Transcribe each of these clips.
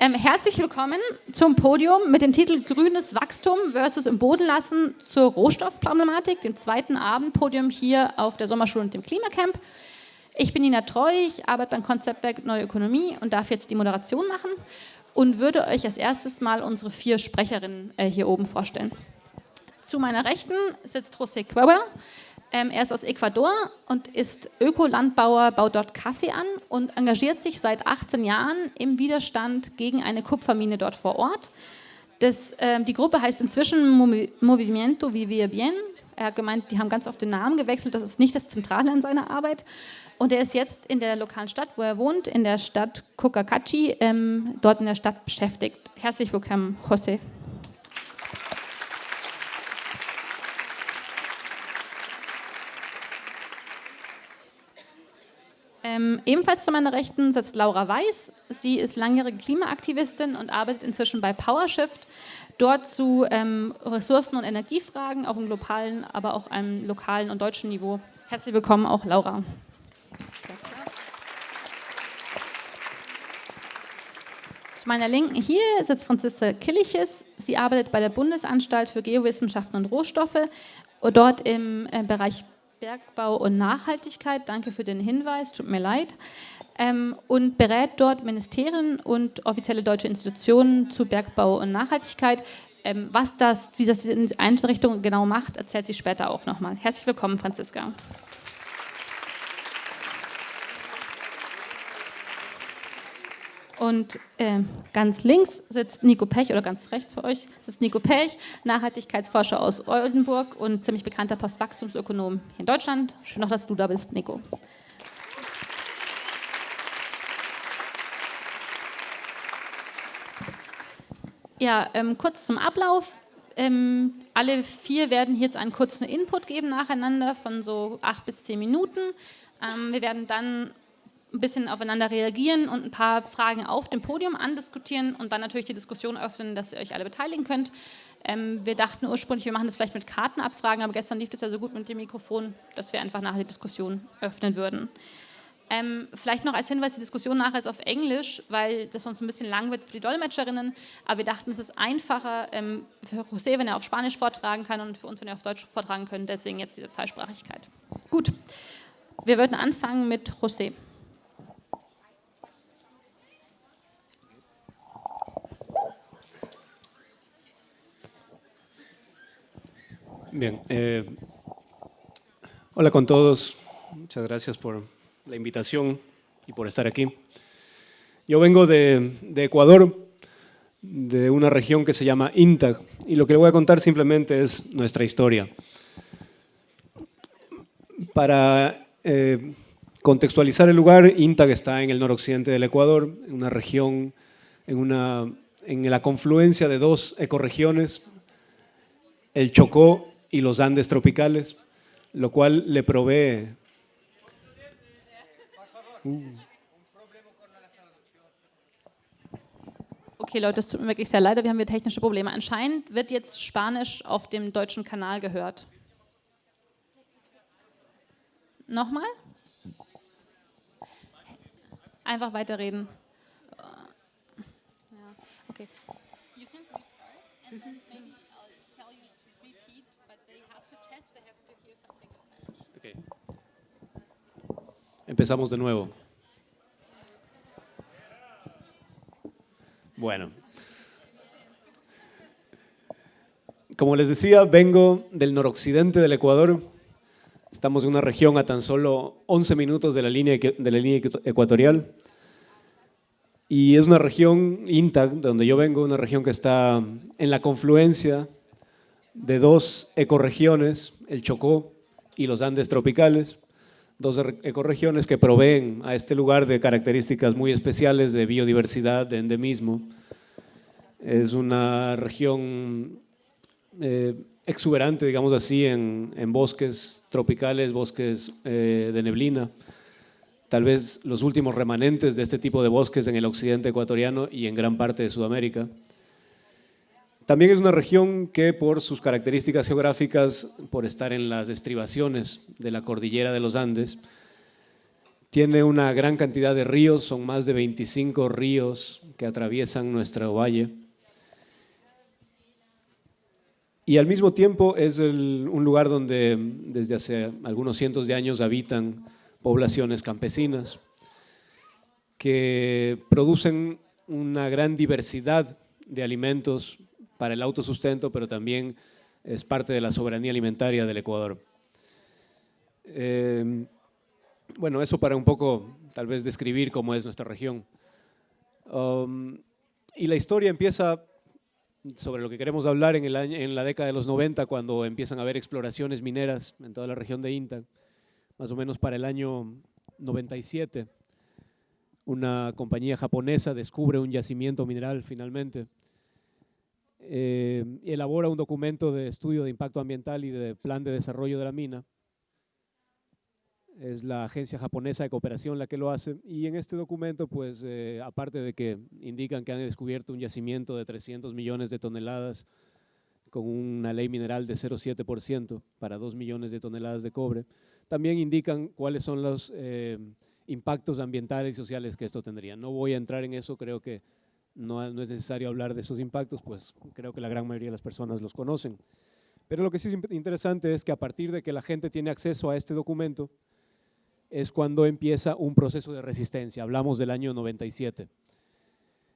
Ähm, herzlich willkommen zum Podium mit dem Titel Grünes Wachstum versus im Boden lassen zur Rohstoffproblematik, dem zweiten Abendpodium hier auf der Sommerschule und dem Klimacamp. Ich bin Nina Treu, ich arbeite beim Konzeptwerk Neue Ökonomie und darf jetzt die Moderation machen und würde euch als erstes mal unsere vier Sprecherinnen äh, hier oben vorstellen. Zu meiner Rechten sitzt José Cueva. Ähm, er ist aus Ecuador und ist Ökolandbauer, baut dort Kaffee an und engagiert sich seit 18 Jahren im Widerstand gegen eine Kupfermine dort vor Ort. Das, ähm, die Gruppe heißt inzwischen Movimiento Vivir Bien. Er hat gemeint, die haben ganz oft den Namen gewechselt, das ist nicht das Zentrale in seiner Arbeit. Und er ist jetzt in der lokalen Stadt, wo er wohnt, in der Stadt Cocacachi, ähm, dort in der Stadt beschäftigt. Herzlich willkommen, José. Ähm, ebenfalls zu meiner Rechten sitzt Laura Weiß. Sie ist langjährige Klimaaktivistin und arbeitet inzwischen bei PowerShift, dort zu ähm, Ressourcen- und Energiefragen auf dem globalen, aber auch einem lokalen und deutschen Niveau. Herzlich willkommen auch Laura. Zu meiner Linken hier sitzt Franziska Killiches. Sie arbeitet bei der Bundesanstalt für Geowissenschaften und Rohstoffe, dort im äh, Bereich Bergbau und Nachhaltigkeit. Danke für den Hinweis, tut mir leid. Ähm, und berät dort Ministerien und offizielle deutsche Institutionen zu Bergbau und Nachhaltigkeit. Ähm, was das, wie das diese Einrichtung genau macht, erzählt sie später auch nochmal. Herzlich willkommen, Franziska. Und äh, ganz links sitzt Nico Pech, oder ganz rechts für euch sitzt Nico Pech, Nachhaltigkeitsforscher aus Oldenburg und ziemlich bekannter Postwachstumsökonom hier in Deutschland. Schön auch, dass du da bist, Nico. Ja, ähm, kurz zum Ablauf. Ähm, alle vier werden jetzt einen kurzen Input geben nacheinander von so acht bis zehn Minuten. Ähm, wir werden dann ein bisschen aufeinander reagieren und ein paar Fragen auf dem Podium andiskutieren und dann natürlich die Diskussion öffnen, dass ihr euch alle beteiligen könnt. Ähm, wir dachten ursprünglich, wir machen das vielleicht mit Kartenabfragen, aber gestern lief das ja so gut mit dem Mikrofon, dass wir einfach nachher die Diskussion öffnen würden. Ähm, vielleicht noch als Hinweis, die Diskussion nachher ist auf Englisch, weil das sonst ein bisschen lang wird für die Dolmetscherinnen, aber wir dachten, es ist einfacher ähm, für José, wenn er auf Spanisch vortragen kann und für uns, wenn er auf Deutsch vortragen können, deswegen jetzt diese Zweisprachigkeit. Gut, wir würden anfangen mit José. Bien. Eh, hola con todos. Muchas gracias por la invitación y por estar aquí. Yo vengo de, Ecuador, de una región que se llama INTAG, y lo que le voy a contar simplemente es nuestra historia. Para eh, contextualizar el lugar, INTAG está en el noroccidente del Ecuador, en una región, en, una, en la confluencia de dos ecorregiones, el Chocó y los Andes tropicales, lo cual le provee... Uh. Okay, Leute, es tut mir wirklich sehr leid, wir haben hier technische Probleme. Anscheinend wird jetzt Spanisch auf dem deutschen Kanal gehört. Nochmal? Einfach weiterreden. Ja, okay. You can restart. Empezamos de nuevo. Bueno. Como les decía, vengo del noroccidente del Ecuador. Estamos en una región a tan solo 11 minutos de la línea, de la línea ecuatorial. Y es una región, INTAG, de donde yo vengo, una región que está en la confluencia de dos ecorregiones, el Chocó y los Andes tropicales dos ecorregiones que proveen a este lugar de características muy especiales de biodiversidad, de endemismo. Es una región eh, exuberante, digamos así, en, bosques tropicales, bosques eh, de neblina. Tal vez los últimos remanentes de este tipo de bosques en el occidente ecuatoriano y en gran parte de Sudamérica. También es una región que por sus características geográficas, por estar en las estribaciones de la cordillera de los Andes, Tiene una gran cantidad de ríos, son más de 25 ríos que atraviesan nuestro valle. Y al mismo tiempo es un lugar donde desde hace algunos cientos de años habitan poblaciones campesinas que producen una gran diversidad de alimentos para el autosustento, pero también es parte de la soberanía alimentaria del Ecuador. Eh, bueno, eso para un poco tal vez describir cómo es nuestra región. Um, y la historia empieza sobre lo que queremos hablar en, el en la década de los 90, cuando empiezan a haber exploraciones mineras en toda la región de INTA, más o menos para el año 97. Una compañía japonesa descubre un yacimiento mineral finalmente. Eh, elabora un documento de estudio de impacto ambiental y de plan de desarrollo de la mina es la agencia japonesa de cooperación la que lo hace, y en este documento, pues, eh, aparte de que indican que han descubierto un yacimiento de 300 millones de toneladas con una ley mineral de 0,7% para 2 millones de toneladas de cobre, también indican cuáles son los eh, impactos ambientales y sociales que esto tendría. No voy a entrar en eso, creo que no, no es necesario hablar de esos impactos, pues creo que la gran mayoría de las personas los conocen. Pero lo que sí es interesante es que a partir de que la gente tiene acceso a este documento, es cuando empieza un proceso de resistencia. Hablamos del año 97.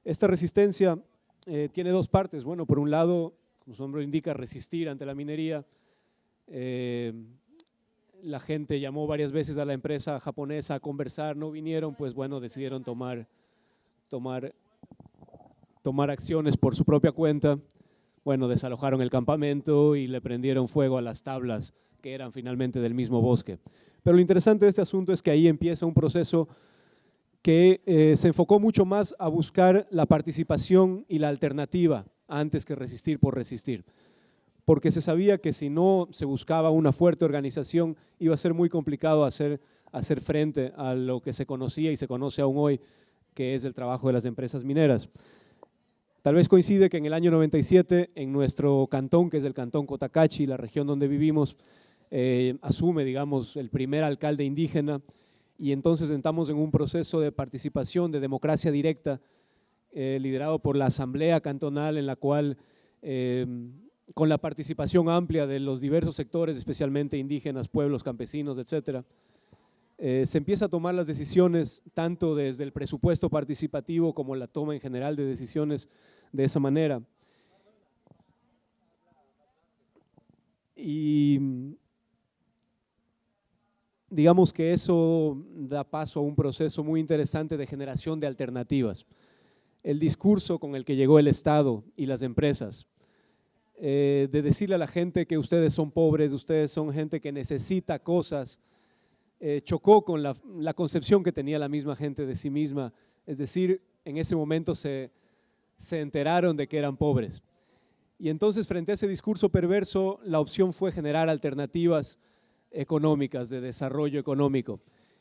Esta resistencia eh, tiene dos partes. Bueno, por un lado, como su nombre indica, resistir ante la minería. Eh, la gente llamó varias veces a la empresa japonesa a conversar, no vinieron, pues bueno, decidieron tomar, tomar, tomar acciones por su propia cuenta. Bueno, desalojaron el campamento y le prendieron fuego a las tablas que eran finalmente del mismo bosque. Pero lo interesante de este asunto es que ahí empieza un proceso que eh, se enfocó mucho más a buscar la participación y la alternativa antes que resistir por resistir. Porque se sabía que si no se buscaba una fuerte organización iba a ser muy complicado hacer, hacer frente a lo que se conocía y se conoce aún hoy, que es el trabajo de las empresas mineras. Tal vez coincide que en el año 97, en nuestro cantón, que es el cantón Cotacachi, la región donde vivimos, eh, asume, digamos, el primer alcalde indígena y entonces entramos en un proceso de participación, de democracia directa, eh, liderado por la Asamblea Cantonal, en la cual, eh, con la participación amplia de los diversos sectores, especialmente indígenas, pueblos, campesinos, etcétera, se empieza a tomar las decisiones tanto desde el presupuesto participativo como la toma en general de decisiones de esa manera. Y digamos que eso da paso a un proceso muy interesante de generación de alternativas. El discurso con el que llegó el Estado y las empresas, eh, de decirle a la gente que ustedes son pobres, ustedes son gente que necesita cosas, eh, chocó con la, concepción que tenía la misma gente de sí misma. Es decir, en ese momento se, se enteraron de que eran pobres. Y entonces frente a ese discurso perverso, la opción fue generar alternativas económicas, de desarrollo económico.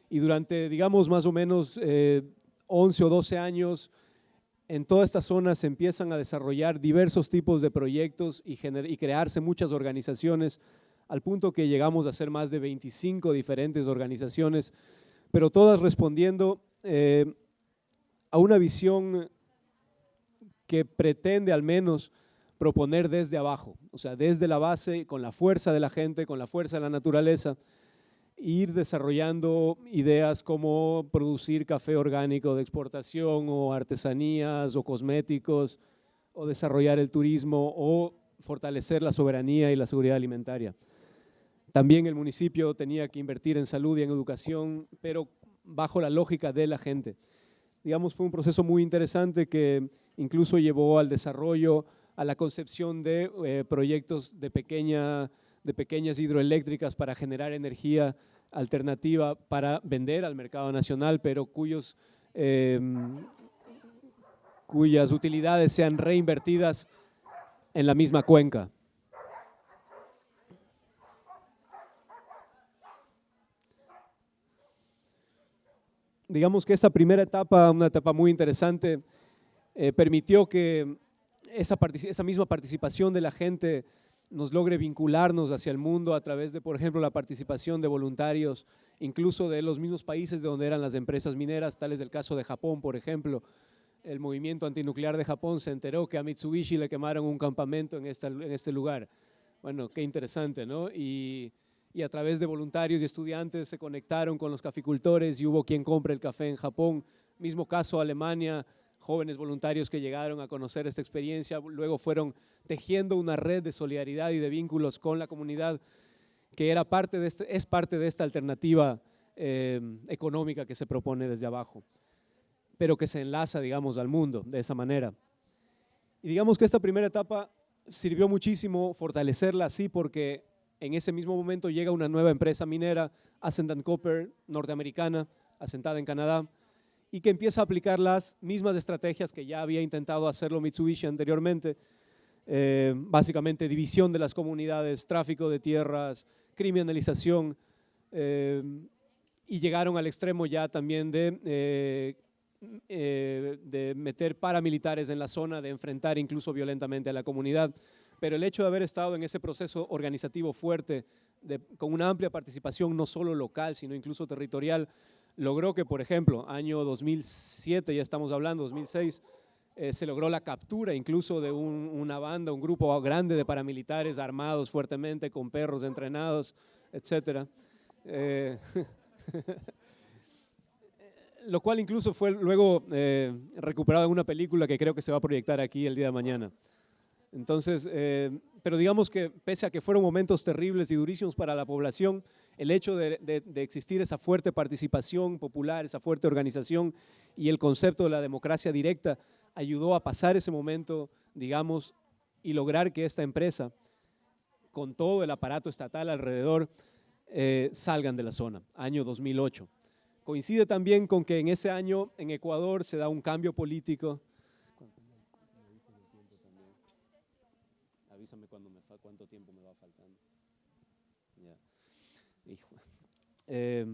Y durante, digamos, más o menos 11 eh, o 12 años, en toda esta zona se empiezan a desarrollar diversos tipos de proyectos y, y crearse muchas organizaciones, al punto que llegamos a ser más de 25 diferentes organizaciones, pero todas respondiendo eh, a una visión que pretende al menos proponer desde abajo, o sea, desde la base, con la fuerza de la gente, con la fuerza de la naturaleza, ir desarrollando ideas como producir café orgánico de exportación o artesanías o cosméticos, o desarrollar el turismo o fortalecer la soberanía y la seguridad alimentaria. También el municipio tenía que invertir en salud y en educación, pero bajo la lógica de la gente. Digamos, fue un proceso muy interesante que incluso llevó al desarrollo a la concepción de eh, proyectos de, pequeña, de pequeñas hidroeléctricas para generar energía alternativa para vender al mercado nacional, pero cuyos, em, cuyas utilidades sean reinvertidas en la misma cuenca. Digamos que esta primera etapa, una etapa muy interesante, eh, permitió que esa, esa misma participación de la gente nos logre vincularnos hacia el mundo a través de, por ejemplo, la participación de voluntarios, incluso de los mismos países de donde eran las empresas mineras, tal es el caso de Japón, por ejemplo. El movimiento antinuclear de Japón se enteró que a Mitsubishi le quemaron un campamento en, en este lugar. Bueno, qué interesante, ¿no? Y, y a través de voluntarios y estudiantes se conectaron con los caficultores y hubo quien compre el café en Japón. Mismo caso Alemania, jóvenes voluntarios que llegaron a conocer esta experiencia, luego fueron tejiendo una red de solidaridad y de vínculos con la comunidad que era parte de este, es parte de esta alternativa eh, económica que se propone desde abajo, pero que se enlaza, digamos, al mundo de esa manera. Y digamos que esta primera etapa sirvió muchísimo fortalecerla así porque en ese mismo momento llega una nueva empresa minera, Ascendant Copper, norteamericana, asentada en Canadá, y que empieza a aplicar las mismas estrategias que ya había intentado hacerlo Mitsubishi anteriormente, eh, básicamente división de las comunidades, tráfico de tierras, criminalización, eh, y llegaron al extremo ya también de, eh, de meter paramilitares en la zona, de enfrentar incluso violentamente a la comunidad. Pero el hecho de haber estado en ese proceso organizativo fuerte, con una amplia participación no solo local, sino incluso territorial, logró que, por ejemplo, año 2007, ya estamos hablando, 2006, eh, se logró la captura incluso de una banda, un grupo grande de paramilitares armados fuertemente, con perros entrenados, etc. Eh, lo cual incluso fue luego eh, recuperado en una película que creo que se va a proyectar aquí el día de mañana. Entonces, eh, pero digamos que pese a que fueron momentos terribles y durísimos para la población, el hecho de, existir esa fuerte participación popular, esa fuerte organización y el concepto de la democracia directa ayudó a pasar ese momento, digamos, y lograr que esta empresa, con todo el aparato estatal alrededor, eh, salgan de la zona, año 2008. Coincide también con que en ese año en Ecuador se da un cambio político avísame cuando me tiempo me va faltando. Eh,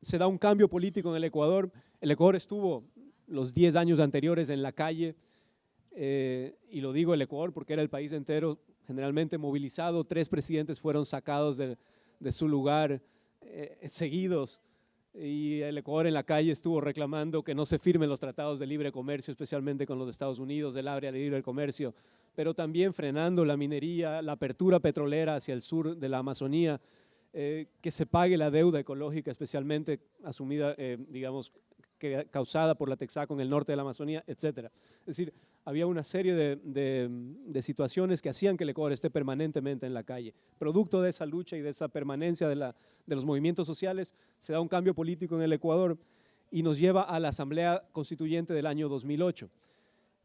se da un cambio político en el Ecuador. El Ecuador estuvo los 10 años anteriores en la calle, eh, y lo digo el Ecuador porque era el país entero generalmente movilizado. Tres presidentes fueron sacados de, su lugar, eh, seguidos y el Ecuador en la calle estuvo reclamando que no se firmen los tratados de libre comercio, especialmente con los Estados Unidos, del área de libre comercio, pero también frenando la minería, la apertura petrolera hacia el sur de la Amazonía, eh, que se pague la deuda ecológica, especialmente asumida, eh, digamos, causada por la Texaco en el norte de la Amazonía, etc. Es decir, había una serie de, situaciones que hacían que el Ecuador esté permanentemente en la calle. Producto de esa lucha y de esa permanencia de, los movimientos sociales, se da un cambio político en el Ecuador y nos lleva a la Asamblea Constituyente del año 2008.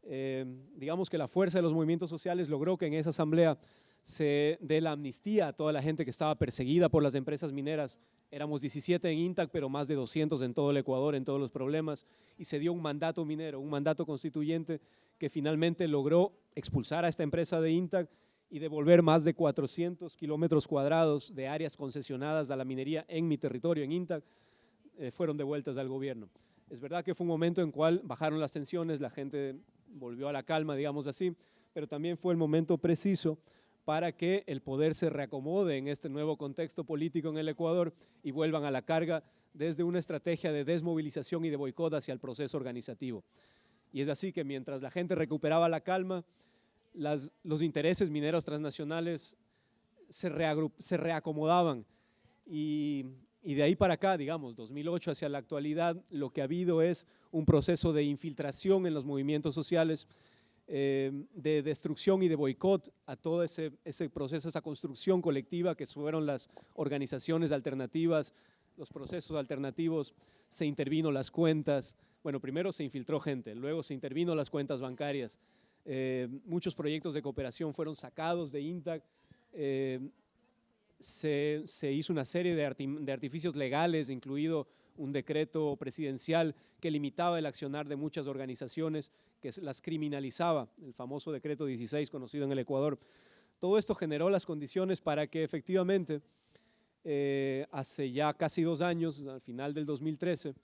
Eh, digamos que la fuerza de los movimientos sociales logró que en esa asamblea se dé la amnistía a toda la gente que estaba perseguida por las empresas mineras Éramos 17 en INTAC, pero más de 200 en todo el Ecuador, en todos los problemas, y se dio un mandato minero, un mandato constituyente que finalmente logró expulsar a esta empresa de INTAC y devolver más de 400 kilómetros cuadrados de áreas concesionadas a la minería en mi territorio, en INTAC, eh, fueron devueltas al gobierno. Es verdad que fue un momento en cual bajaron las tensiones, la gente volvió a la calma, digamos así, pero también fue el momento preciso para que el poder se reacomode en este nuevo contexto político en el Ecuador y vuelvan a la carga desde una estrategia de desmovilización y de boicot hacia el proceso organizativo. Y es así que mientras la gente recuperaba la calma, los intereses mineros transnacionales se, se reacomodaban y, y de ahí para acá, digamos, 2008 hacia la actualidad, lo que ha habido es un proceso de infiltración en los movimientos sociales eh, de destrucción y de boicot a todo ese, ese proceso, esa construcción colectiva que fueron las organizaciones alternativas, los procesos alternativos, se intervino las cuentas, bueno, primero se infiltró gente, luego se intervino las cuentas bancarias, eh, muchos proyectos de cooperación fueron sacados de INTAC, eh, se, se, hizo una serie de, de artificios legales, incluido un decreto presidencial que limitaba el accionar de muchas organizaciones, que las criminalizaba, el famoso decreto 16 conocido en el Ecuador. Todo esto generó las condiciones para que efectivamente eh, hace ya casi dos años, al final del 2013,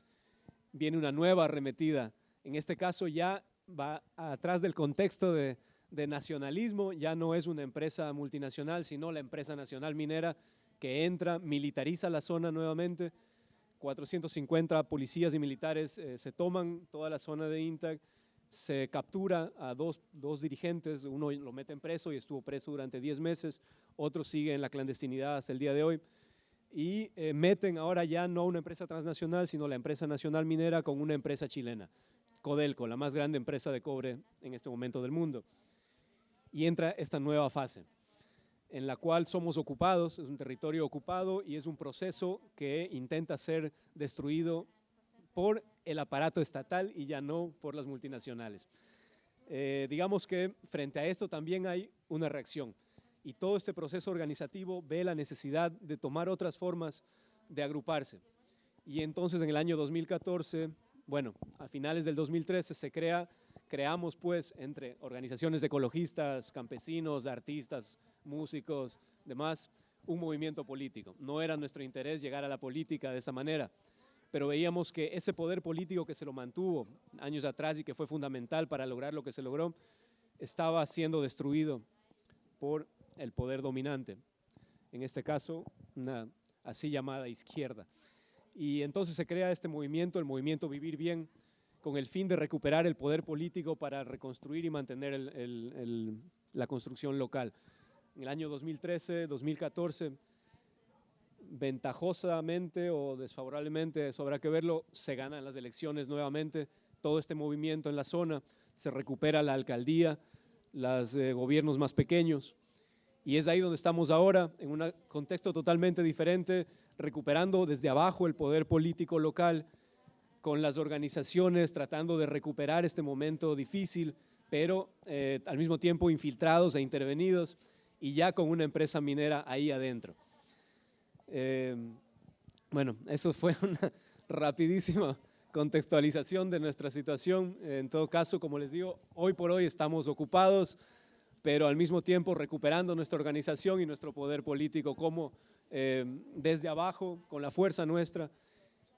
viene una nueva arremetida. En este caso ya va atrás del contexto de, de nacionalismo, ya no es una empresa multinacional, sino la empresa nacional minera que entra, militariza la zona nuevamente, 450 policías y militares eh, se toman toda la zona de INTAC, se captura a dos, dos, dirigentes, uno lo meten preso y estuvo preso durante 10 meses, otro sigue en la clandestinidad hasta el día de hoy, y eh, meten ahora ya no una empresa transnacional, sino la empresa nacional minera con una empresa chilena, Codelco, la más grande empresa de cobre en este momento del mundo. Y entra esta nueva fase, en la cual somos ocupados, es un territorio ocupado y es un proceso que intenta ser destruido por el aparato estatal y ya no por las multinacionales. Eh, digamos que frente a esto también hay una reacción y todo este proceso organizativo ve la necesidad de tomar otras formas de agruparse. Y entonces en el año 2014, bueno, a finales del 2013 se crea, creamos pues entre organizaciones ecologistas, campesinos, artistas, músicos, demás, un movimiento político. No era nuestro interés llegar a la política de esa manera, pero veíamos que ese poder político que se lo mantuvo años atrás y que fue fundamental para lograr lo que se logró, estaba siendo destruido por el poder dominante, en este caso una así llamada izquierda. Y entonces se crea este movimiento, el movimiento Vivir Bien, con el fin de recuperar el poder político para reconstruir y mantener la construcción local. En el año 2013, 2014, ventajosamente o desfavorablemente, eso habrá que verlo, se ganan las elecciones nuevamente, todo este movimiento en la zona, se recupera la alcaldía, los eh, gobiernos más pequeños, y es ahí donde estamos ahora, en un contexto totalmente diferente, recuperando desde abajo el poder político local, con las organizaciones tratando de recuperar este momento difícil, pero eh, al mismo tiempo infiltrados e intervenidos, y ya con una empresa minera ahí adentro. Eh, bueno, eso fue una rapidísima contextualización de nuestra situación. En todo caso, como les digo, hoy por hoy estamos ocupados, pero al mismo tiempo recuperando nuestra organización y nuestro poder político como eh, desde abajo, con la fuerza nuestra.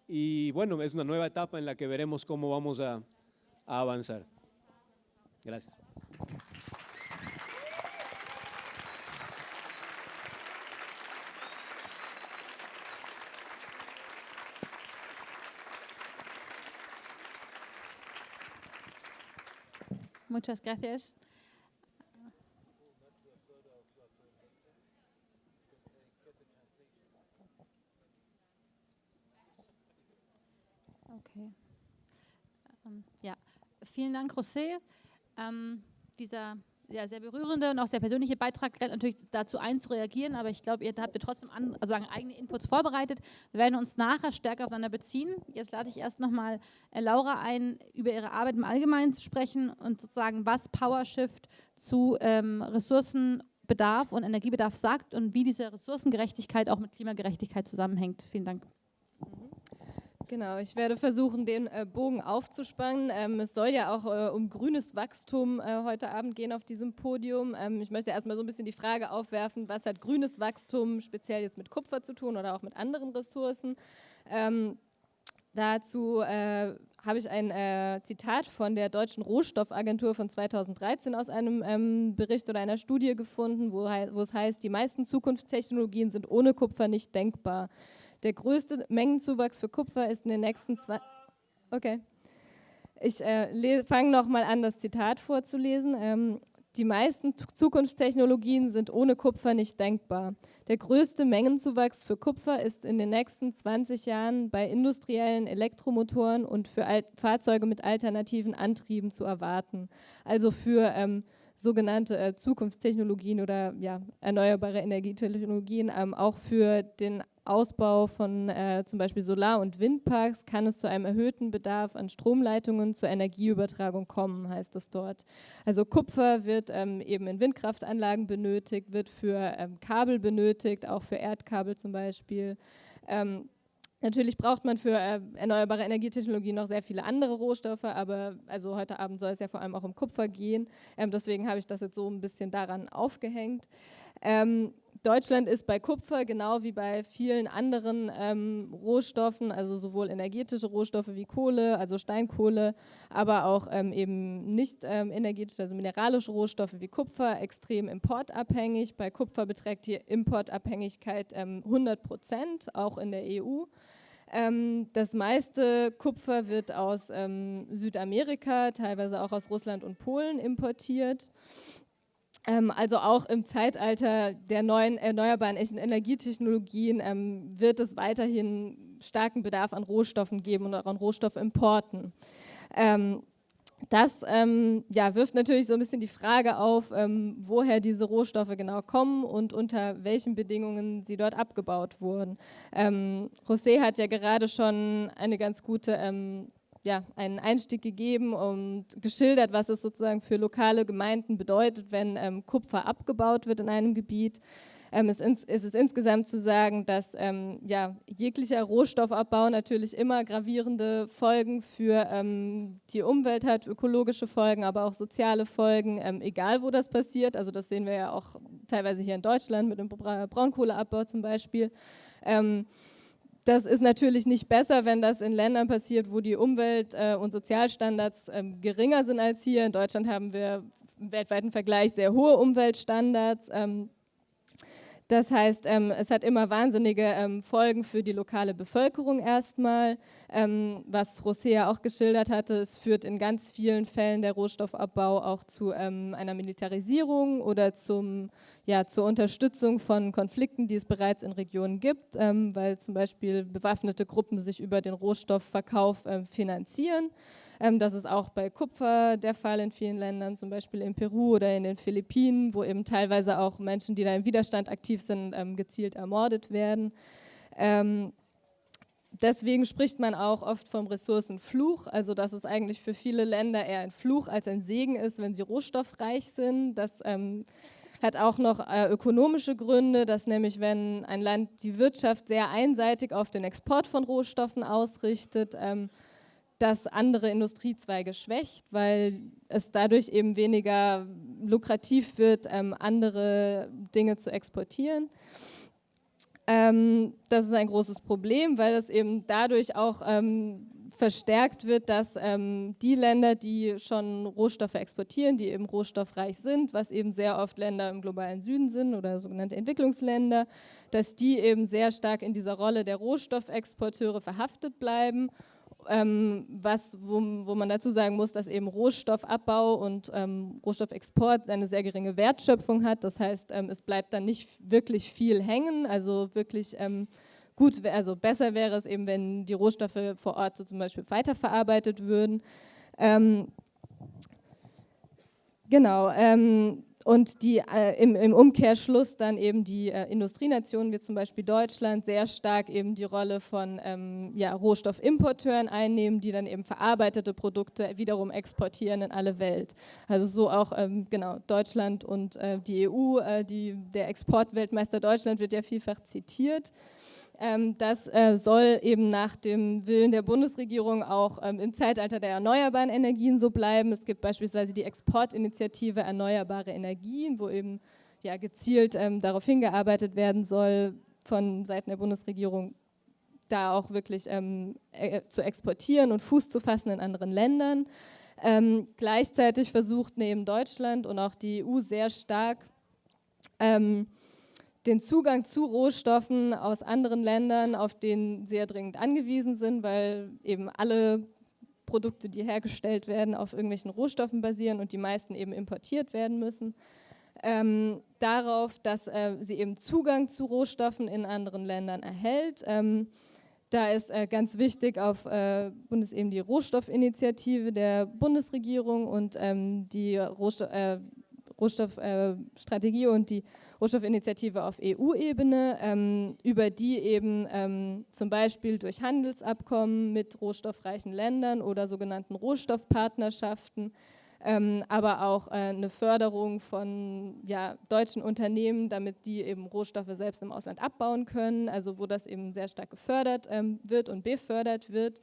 Y bueno, es una nueva etapa en la que veremos cómo vamos a, avanzar. Gracias. Muchas gracias. Ja, vielen Dank, José. Ähm, dieser ja, sehr berührende und auch sehr persönliche Beitrag lädt natürlich dazu ein, zu reagieren, aber ich glaube, ihr habt ihr trotzdem an, also eigene Inputs vorbereitet. Wir werden uns nachher stärker aufeinander beziehen. Jetzt lade ich erst nochmal äh, Laura ein, über ihre Arbeit im Allgemeinen zu sprechen und sozusagen, was PowerShift zu ähm, Ressourcenbedarf und Energiebedarf sagt und wie diese Ressourcengerechtigkeit auch mit Klimagerechtigkeit zusammenhängt. Vielen Dank. Genau, ich werde versuchen, den äh, Bogen aufzuspannen. Ähm, es soll ja auch äh, um grünes Wachstum äh, heute Abend gehen auf diesem Podium. Ähm, ich möchte erstmal so ein bisschen die Frage aufwerfen, was hat grünes Wachstum speziell jetzt mit Kupfer zu tun oder auch mit anderen Ressourcen? Ähm, dazu habe ich ein Zitat von der Deutschen Rohstoffagentur von 2013 aus einem Bericht oder einer Studie gefunden, wo es heißt, die meisten Zukunftstechnologien sind ohne Kupfer nicht denkbar. Der größte Mengenzuwachs für Kupfer ist in den nächsten zwei... Okay. Ich äh, fange nochmal an, das Zitat vorzulesen. Ähm, die meisten Zukunftstechnologien sind ohne Kupfer nicht denkbar. Der größte Mengenzuwachs für Kupfer ist in den nächsten 20 Jahren bei industriellen Elektromotoren und für Alt Fahrzeuge mit alternativen Antrieben zu erwarten. Also für ähm, sogenannte äh, Zukunftstechnologien oder ja, erneuerbare Energietechnologien, ähm, auch für den Ausbau von äh, zum Beispiel Solar- und Windparks kann es zu einem erhöhten Bedarf an Stromleitungen zur Energieübertragung kommen, heißt es dort. Also Kupfer wird ähm, eben in Windkraftanlagen benötigt, wird für ähm, Kabel benötigt, auch für Erdkabel zum Beispiel. Ähm, Natürlich braucht man für äh, erneuerbare Energietechnologien noch sehr viele andere Rohstoffe, aber also heute Abend soll es ja vor allem auch um Kupfer gehen. Ähm, deswegen habe ich das jetzt so ein bisschen daran aufgehängt. Ähm, Deutschland ist bei Kupfer genau wie bei vielen anderen ähm, Rohstoffen, also sowohl energetische Rohstoffe wie Kohle, also Steinkohle, aber auch ähm, eben nicht ähm, energetische, also mineralische Rohstoffe wie Kupfer, extrem importabhängig. Bei Kupfer beträgt die Importabhängigkeit 100 ähm, Prozent, auch in der EU. Ähm, das meiste Kupfer wird aus ähm, Südamerika, teilweise auch aus Russland und Polen importiert. Ähm, also auch im Zeitalter der neuen erneuerbaren Energietechnologien ähm, wird es weiterhin starken Bedarf an Rohstoffen geben und auch an Rohstoffimporten. Ähm, das ähm, ja, wirft natürlich so ein bisschen die Frage auf, woher diese Rohstoffe genau kommen und unter welchen Bedingungen sie dort abgebaut wurden. José hat ja gerade schon eine ganz gute ja, einen Einstieg gegeben und geschildert, was es sozusagen für lokale Gemeinden bedeutet, wenn ähm, Kupfer abgebaut wird in einem Gebiet. Ähm, es, ins, es, ist insgesamt zu sagen, dass ähm, ja, jeglicher Rohstoffabbau natürlich immer gravierende Folgen für ähm, die Umwelt hat, ökologische Folgen, aber auch soziale Folgen, ähm, egal wo das passiert. Also das sehen wir ja auch teilweise hier in Deutschland mit dem Braunkohleabbau zum Beispiel. Das ist natürlich nicht besser, wenn das in Ländern passiert, wo die Umwelt- äh, und Sozialstandards ähm, geringer sind als hier. In Deutschland haben wir im weltweiten Vergleich sehr hohe Umweltstandards. Ähm, das heißt, ähm, es hat immer wahnsinnige ähm, Folgen für die lokale Bevölkerung erstmal. Ähm, was Rosea auch geschildert hatte, es führt in ganz vielen Fällen der Rohstoffabbau auch zu ähm, einer Militarisierung oder zum, ja, zur Unterstützung von Konflikten, die es bereits in Regionen gibt, ähm, weil zum Beispiel bewaffnete Gruppen sich über den Rohstoffverkauf ähm, finanzieren. Ähm, das ist auch bei Kupfer der Fall in vielen Ländern, zum Beispiel in Peru oder in den Philippinen, wo eben teilweise auch Menschen, die da im Widerstand aktiv sind, ähm, gezielt ermordet werden. Ähm, deswegen spricht man auch oft vom Ressourcenfluch, also dass es eigentlich für viele Länder eher ein Fluch als ein Segen ist, wenn sie rohstoffreich sind. Das ähm, hat auch noch äh, ökonomische Gründe, dass nämlich wenn ein Land die Wirtschaft sehr einseitig auf den Export von Rohstoffen ausrichtet, ähm, das andere Industriezweige schwächt, weil es dadurch eben weniger lukrativ wird, ähm, andere Dinge zu exportieren. Ähm, das ist ein großes Problem, weil es eben dadurch auch ähm, verstärkt wird, dass ähm, die Länder, die schon Rohstoffe exportieren, die eben rohstoffreich sind, was eben sehr oft Länder im globalen Süden sind oder sogenannte Entwicklungsländer, dass die eben sehr stark in dieser Rolle der Rohstoffexporteure verhaftet bleiben ähm, was, wo, wo, man dazu sagen muss, dass eben Rohstoffabbau und ähm, Rohstoffexport eine sehr geringe Wertschöpfung hat. Das heißt, ähm, es bleibt dann nicht wirklich viel hängen, also wirklich ähm, gut, also besser wäre es eben, wenn die Rohstoffe vor Ort so zum Beispiel weiterverarbeitet würden. Ähm, genau, ähm, und die äh, im, im, Umkehrschluss dann eben die äh, Industrienationen, wie zum Beispiel Deutschland, sehr stark eben die Rolle von ähm, ja, Rohstoffimporteuren einnehmen, die dann eben verarbeitete Produkte wiederum exportieren in alle Welt. Also so auch ähm, genau Deutschland und äh, die EU, äh, die, der Exportweltmeister Deutschland wird ja vielfach zitiert. Ähm, das äh, soll eben nach dem Willen der Bundesregierung auch ähm, im Zeitalter der erneuerbaren Energien so bleiben. Es gibt beispielsweise die Exportinitiative Erneuerbare Energien, wo eben ja, gezielt ähm, darauf hingearbeitet werden soll, von Seiten der Bundesregierung da auch wirklich ähm, äh, zu exportieren und Fuß zu fassen in anderen Ländern. Ähm, gleichzeitig versucht neben Deutschland und auch die EU sehr stark, ähm, den Zugang zu Rohstoffen aus anderen Ländern, auf den sehr dringend angewiesen sind, weil eben alle Produkte, die hergestellt werden, auf irgendwelchen Rohstoffen basieren und die meisten eben importiert werden müssen. Ähm, darauf, dass äh, sie eben Zugang zu Rohstoffen in anderen Ländern erhält. Ähm, da ist äh, ganz wichtig auf äh, Bundes eben die Rohstoffinitiative der Bundesregierung und ähm, die Rohstoff, äh, Rohstoffstrategie und die Rohstoffinitiative auf EU-Ebene, ähm, über die eben ähm, zum Beispiel durch Handelsabkommen mit rohstoffreichen Ländern oder sogenannten Rohstoffpartnerschaften, ähm, aber auch äh, eine Förderung von ja, deutschen Unternehmen, damit die eben Rohstoffe selbst im Ausland abbauen können, also wo das eben sehr stark gefördert ähm, wird und befördert wird,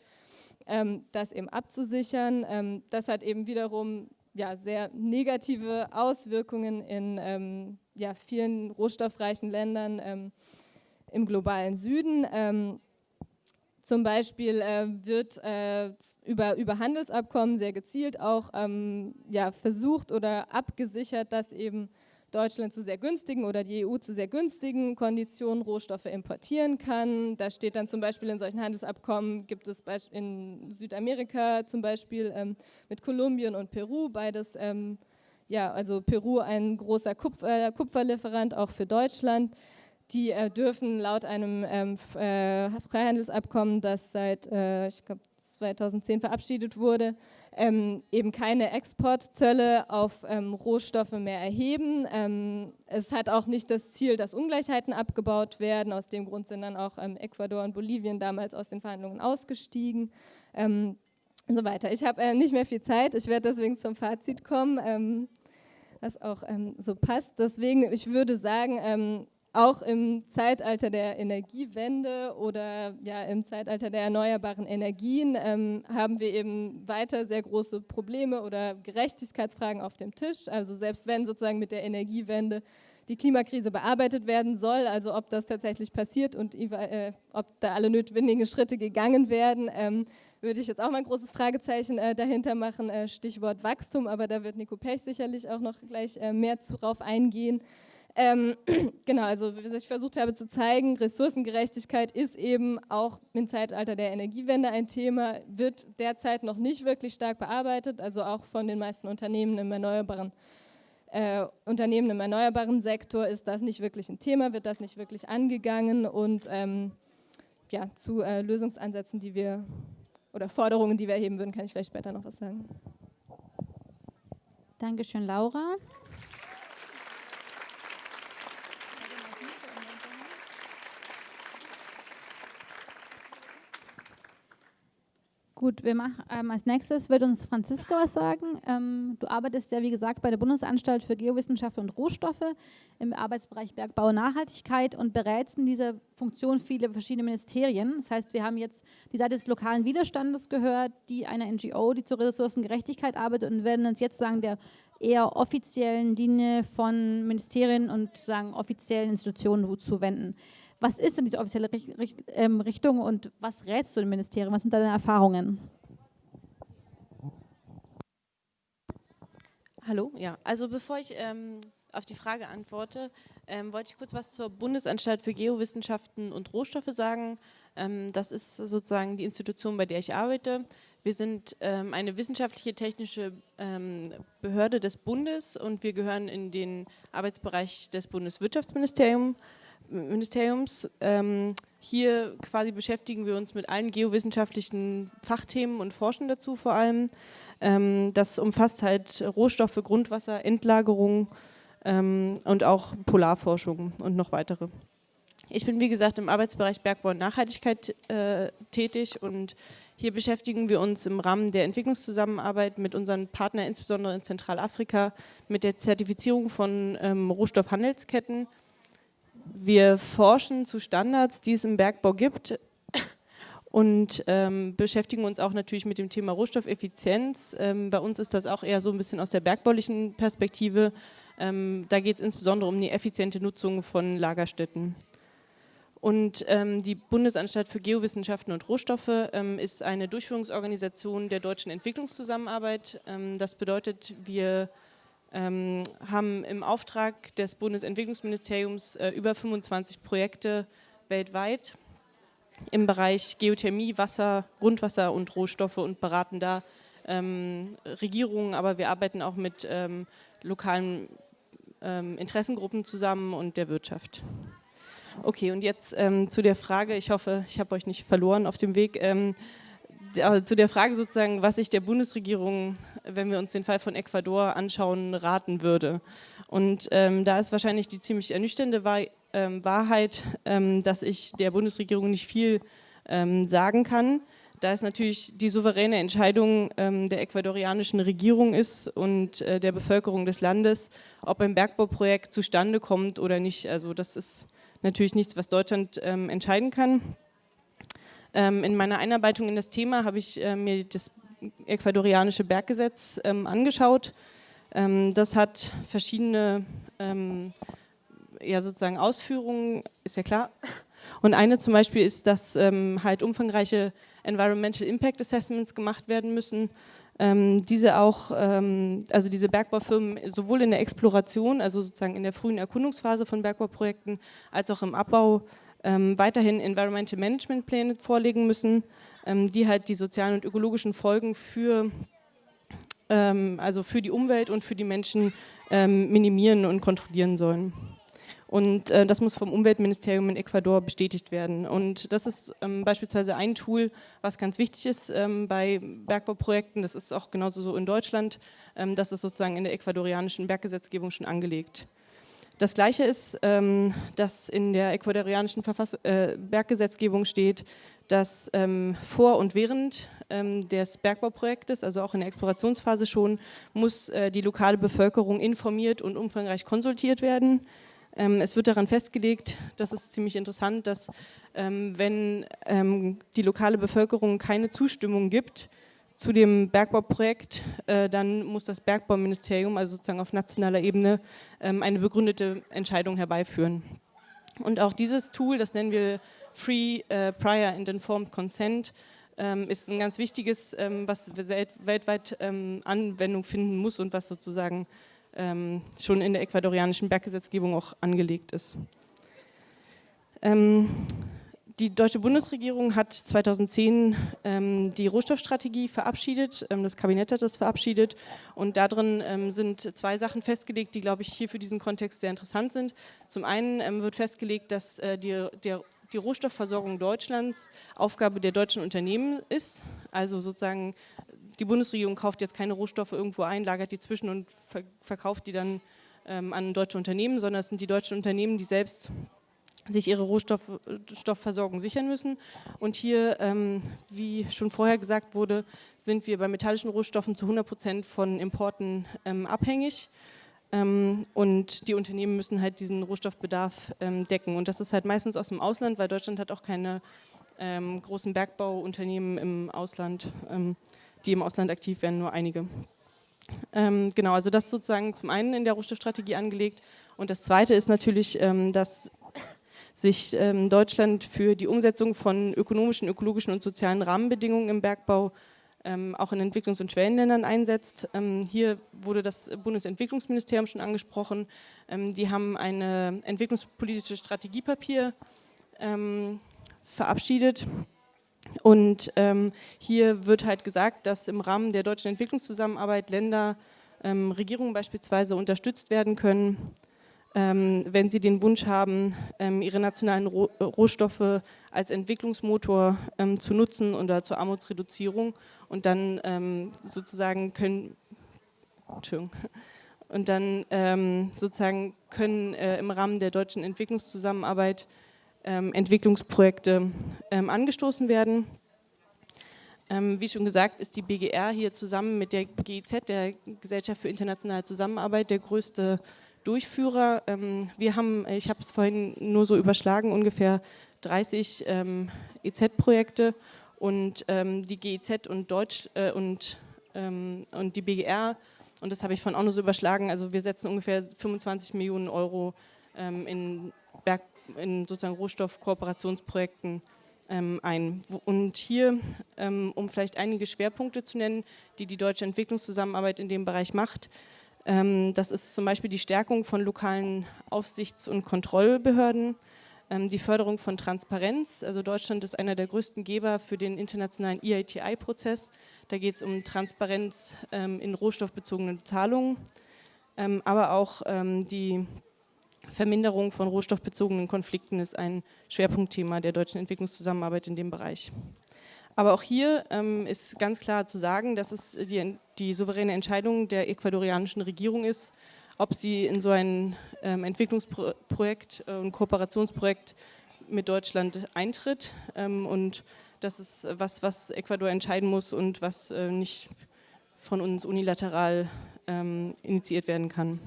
ähm, das eben abzusichern. Ähm, das hat eben wiederum ja, sehr negative Auswirkungen in ja, vielen rohstoffreichen Ländern ähm, im globalen Süden. Ähm, zum Beispiel äh, wird äh, über, über Handelsabkommen sehr gezielt auch ähm, ja, versucht oder abgesichert, dass eben Deutschland zu sehr günstigen oder die EU zu sehr günstigen Konditionen Rohstoffe importieren kann. Da steht dann zum Beispiel in solchen Handelsabkommen, gibt es in Südamerika zum Beispiel ähm, mit Kolumbien und Peru beides, ähm, ja, also Peru ein großer Kupfer, Kupferlieferant auch für Deutschland. Die äh, dürfen laut einem ähm, äh, Freihandelsabkommen, das seit, äh, ich glaube, 2010 verabschiedet wurde, ähm, eben keine Exportzölle auf ähm, Rohstoffe mehr erheben. Ähm, es hat auch nicht das Ziel, dass Ungleichheiten abgebaut werden. Aus dem Grund sind dann auch ähm, Ecuador und Bolivien damals aus den Verhandlungen ausgestiegen ähm, und so weiter. Ich habe äh, nicht mehr viel Zeit, ich werde deswegen zum Fazit kommen, ähm, was auch so passt. Deswegen, ich würde sagen, auch im Zeitalter der Energiewende oder ja, im Zeitalter der erneuerbaren Energien ähm, haben wir eben weiter sehr große Probleme oder Gerechtigkeitsfragen auf dem Tisch. Also selbst wenn sozusagen mit der Energiewende die Klimakrise bearbeitet werden soll, also ob das tatsächlich passiert und äh, ob da alle notwendigen Schritte gegangen werden, ähm, würde ich jetzt auch mal ein großes Fragezeichen äh, dahinter machen, äh, Stichwort Wachstum, aber da wird Nico Pech sicherlich auch noch gleich äh, mehr darauf eingehen. Ähm, genau, also wie ich versucht habe zu zeigen, Ressourcengerechtigkeit ist eben auch im Zeitalter der Energiewende ein Thema, wird derzeit noch nicht wirklich stark bearbeitet, also auch von den meisten Unternehmen im erneuerbaren äh, Unternehmen im erneuerbaren Sektor ist das nicht wirklich ein Thema, wird das nicht wirklich angegangen und ähm, ja, zu äh, Lösungsansätzen, die wir oder Forderungen, die wir erheben würden, kann ich vielleicht später noch was sagen. Dankeschön, Laura. Gut, wir machen ähm, als nächstes wird uns Franziska was sagen. Ähm, du arbeitest ja, wie gesagt, bei der Bundesanstalt für Geowissenschaft und Rohstoffe im Arbeitsbereich Bergbau und Nachhaltigkeit und berätst in dieser Funktion viele verschiedene Ministerien. Das heißt, wir haben jetzt die Seite des lokalen Widerstandes gehört, die einer NGO, die zur Ressourcengerechtigkeit arbeitet und werden uns jetzt sagen, der eher offiziellen Linie von Ministerien und sagen offiziellen Institutionen zuwenden. Was ist denn diese offizielle ähm, Richtung und was rätst du dem Ministerium? Was sind deine Erfahrungen? Hallo, ja. Also bevor ich ähm, auf die Frage antworte, ähm, wollte ich kurz was zur Bundesanstalt für Geowissenschaften und Rohstoffe sagen. Ähm, das ist sozusagen die Institution, bei der ich arbeite. Wir sind ähm, eine wissenschaftliche technische ähm, Behörde des Bundes und wir gehören in den Arbeitsbereich des Bundeswirtschaftsministeriums. Ministeriums. Ähm, hier quasi beschäftigen wir uns mit allen geowissenschaftlichen Fachthemen und forschen dazu vor allem. Ähm, das umfasst halt Rohstoffe, Grundwasser, Endlagerung ähm, und auch Polarforschung und noch weitere. Ich bin wie gesagt im Arbeitsbereich Bergbau und Nachhaltigkeit äh, tätig und hier beschäftigen wir uns im Rahmen der Entwicklungszusammenarbeit mit unseren Partnern, insbesondere in Zentralafrika, mit der Zertifizierung von ähm, Rohstoffhandelsketten wir forschen zu Standards, die es im Bergbau gibt und ähm, beschäftigen uns auch natürlich mit dem Thema Rohstoffeffizienz. Ähm, bei uns ist das auch eher so ein bisschen aus der bergbaulichen Perspektive. Ähm, da geht es insbesondere um die effiziente Nutzung von Lagerstätten. Und ähm, die Bundesanstalt für Geowissenschaften und Rohstoffe ähm, ist eine Durchführungsorganisation der deutschen Entwicklungszusammenarbeit. Ähm, das bedeutet, wir ähm, haben im Auftrag des Bundesentwicklungsministeriums äh, über 25 Projekte weltweit im Bereich Geothermie, Wasser, Grundwasser und Rohstoffe und beraten da ähm, Regierungen, aber wir arbeiten auch mit ähm, lokalen ähm, Interessengruppen zusammen und der Wirtschaft. Okay, und jetzt ähm, zu der Frage, ich hoffe, ich habe euch nicht verloren auf dem Weg. Ähm, zu der Frage sozusagen, was ich der Bundesregierung, wenn wir uns den Fall von Ecuador anschauen, raten würde. Und ähm, da ist wahrscheinlich die ziemlich ernüchternde ähm, Wahrheit, ähm, dass ich der Bundesregierung nicht viel ähm, sagen kann. Da es natürlich die souveräne Entscheidung ähm, der ecuadorianischen Regierung ist und äh, der Bevölkerung des Landes, ob ein Bergbauprojekt zustande kommt oder nicht. Also das ist natürlich nichts, was Deutschland ähm, entscheiden kann. Ähm, in meiner Einarbeitung in das Thema habe ich äh, mir das ecuadorianische Berggesetz ähm, angeschaut. Ähm, das hat verschiedene ja sozusagen Ausführungen, ist ja klar. Und eine zum Beispiel ist, dass halt umfangreiche Environmental Impact Assessments gemacht werden müssen. Ähm, diese auch, ähm, also diese Bergbaufirmen sowohl in der Exploration, also sozusagen in der frühen Erkundungsphase von Bergbauprojekten, als auch im Abbau ähm, weiterhin Environmental Management Pläne vorlegen müssen, ähm, die halt die sozialen und ökologischen Folgen für ähm, also für die Umwelt und für die Menschen ähm, minimieren und kontrollieren sollen. Und äh, das muss vom Umweltministerium in Ecuador bestätigt werden. Und das ist ähm, beispielsweise ein Tool, was ganz wichtig ist ähm, bei Bergbauprojekten. Das ist auch genauso so in Deutschland. Das ist sozusagen in der ecuadorianischen Berggesetzgebung schon angelegt. Das Gleiche ist, ähm, dass in der ecuadorianischen Verfass äh, Berggesetzgebung steht, dass ähm, vor und während ähm, des Bergbauprojektes, also auch in der Explorationsphase schon, muss äh, die lokale Bevölkerung informiert und umfangreich konsultiert werden. Ähm, es wird daran festgelegt, das ist ziemlich interessant, dass ähm, wenn ähm, die lokale Bevölkerung keine Zustimmung gibt zu dem Bergbauprojekt, äh, dann muss das Bergbauministerium, also sozusagen auf nationaler Ebene, ähm, eine begründete Entscheidung herbeiführen. Und auch dieses Tool, das nennen wir Free uh, Prior and Informed Consent, ähm, ist ein ganz wichtiges, ähm, was weltweit ähm, Anwendung finden muss und was sozusagen ähm, schon in der ecuadorianischen Berggesetzgebung auch angelegt ist. Die deutsche Bundesregierung hat 2010 ähm, die Rohstoffstrategie verabschiedet, ähm, das Kabinett hat das verabschiedet und darin ähm, sind zwei Sachen festgelegt, die, glaube ich, hier für diesen Kontext sehr interessant sind. Zum einen ähm, wird festgelegt, dass äh, die, der, die Rohstoffversorgung Deutschlands Aufgabe der deutschen Unternehmen ist, also sozusagen die Bundesregierung kauft jetzt keine Rohstoffe irgendwo ein, lagert die zwischen und verkauft die dann ähm, an deutsche Unternehmen, sondern es sind die deutschen Unternehmen, die selbst sich ihre Rohstoffversorgung sichern müssen. Und hier, ähm, wie schon vorher gesagt wurde, sind wir bei metallischen Rohstoffen zu 100 Prozent von Importen ähm, abhängig. Ähm, und die Unternehmen müssen halt diesen Rohstoffbedarf ähm, decken. Und das ist halt meistens aus dem Ausland, weil Deutschland hat auch keine ähm, großen Bergbauunternehmen im Ausland. Ähm, die im Ausland aktiv werden, nur einige. Genau, also das sozusagen zum einen in der Rohstoffstrategie angelegt und das zweite ist natürlich, dass sich ähm, Deutschland für die Umsetzung von ökonomischen, ökologischen und sozialen Rahmenbedingungen im Bergbau ähm, auch in Entwicklungs- und Schwellenländern einsetzt. Ähm, hier wurde das Bundesentwicklungsministerium schon angesprochen. Ähm, die haben ein entwicklungspolitisches Strategiepapier verabschiedet und ähm, hier wird halt gesagt, dass im Rahmen der deutschen Entwicklungszusammenarbeit Länder, ähm, Regierungen beispielsweise unterstützt werden können, ähm, wenn sie den Wunsch haben, ähm, ihre nationalen Roh Rohstoffe als Entwicklungsmotor ähm, zu nutzen oder zur Armutsreduzierung und dann ähm, sozusagen können, und dann sozusagen können äh, im Rahmen der deutschen Entwicklungszusammenarbeit ähm, Entwicklungsprojekte ähm, angestoßen werden. Ähm, wie schon gesagt, ist die BGR hier zusammen mit der GIZ, der Gesellschaft für internationale Zusammenarbeit, der größte Durchführer. Ähm, wir haben, ich habe es vorhin nur so überschlagen, ungefähr 30 ähm, EZ-Projekte und ähm, die GIZ und Deutsch äh, und, und die BGR, und das habe ich von auch nur so überschlagen, also wir setzen ungefähr 25 Millionen Euro in Berg in sozusagen Rohstoffkooperationsprojekten ähm, ein. Und hier, ähm, um vielleicht einige Schwerpunkte zu nennen, die die deutsche Entwicklungszusammenarbeit in dem Bereich macht, ähm, das ist zum Beispiel die Stärkung von lokalen Aufsichts- und Kontrollbehörden, ähm, die Förderung von Transparenz. Also Deutschland ist einer der größten Geber für den internationalen EITI-Prozess. Da geht es um Transparenz ähm, in rohstoffbezogenen Zahlungen, ähm, aber auch die Verminderung von rohstoffbezogenen Konflikten ist ein Schwerpunktthema der deutschen Entwicklungszusammenarbeit in dem Bereich. Aber auch hier ähm, ist ganz klar zu sagen, dass es die, die, souveräne Entscheidung der ecuadorianischen Regierung ist, ob sie in so ein ähm, Entwicklungsprojekt äh, und Kooperationsprojekt mit Deutschland eintritt. Ähm, und das ist was, was Ecuador entscheiden muss und was äh, nicht von uns unilateral ähm, initiiert werden kann.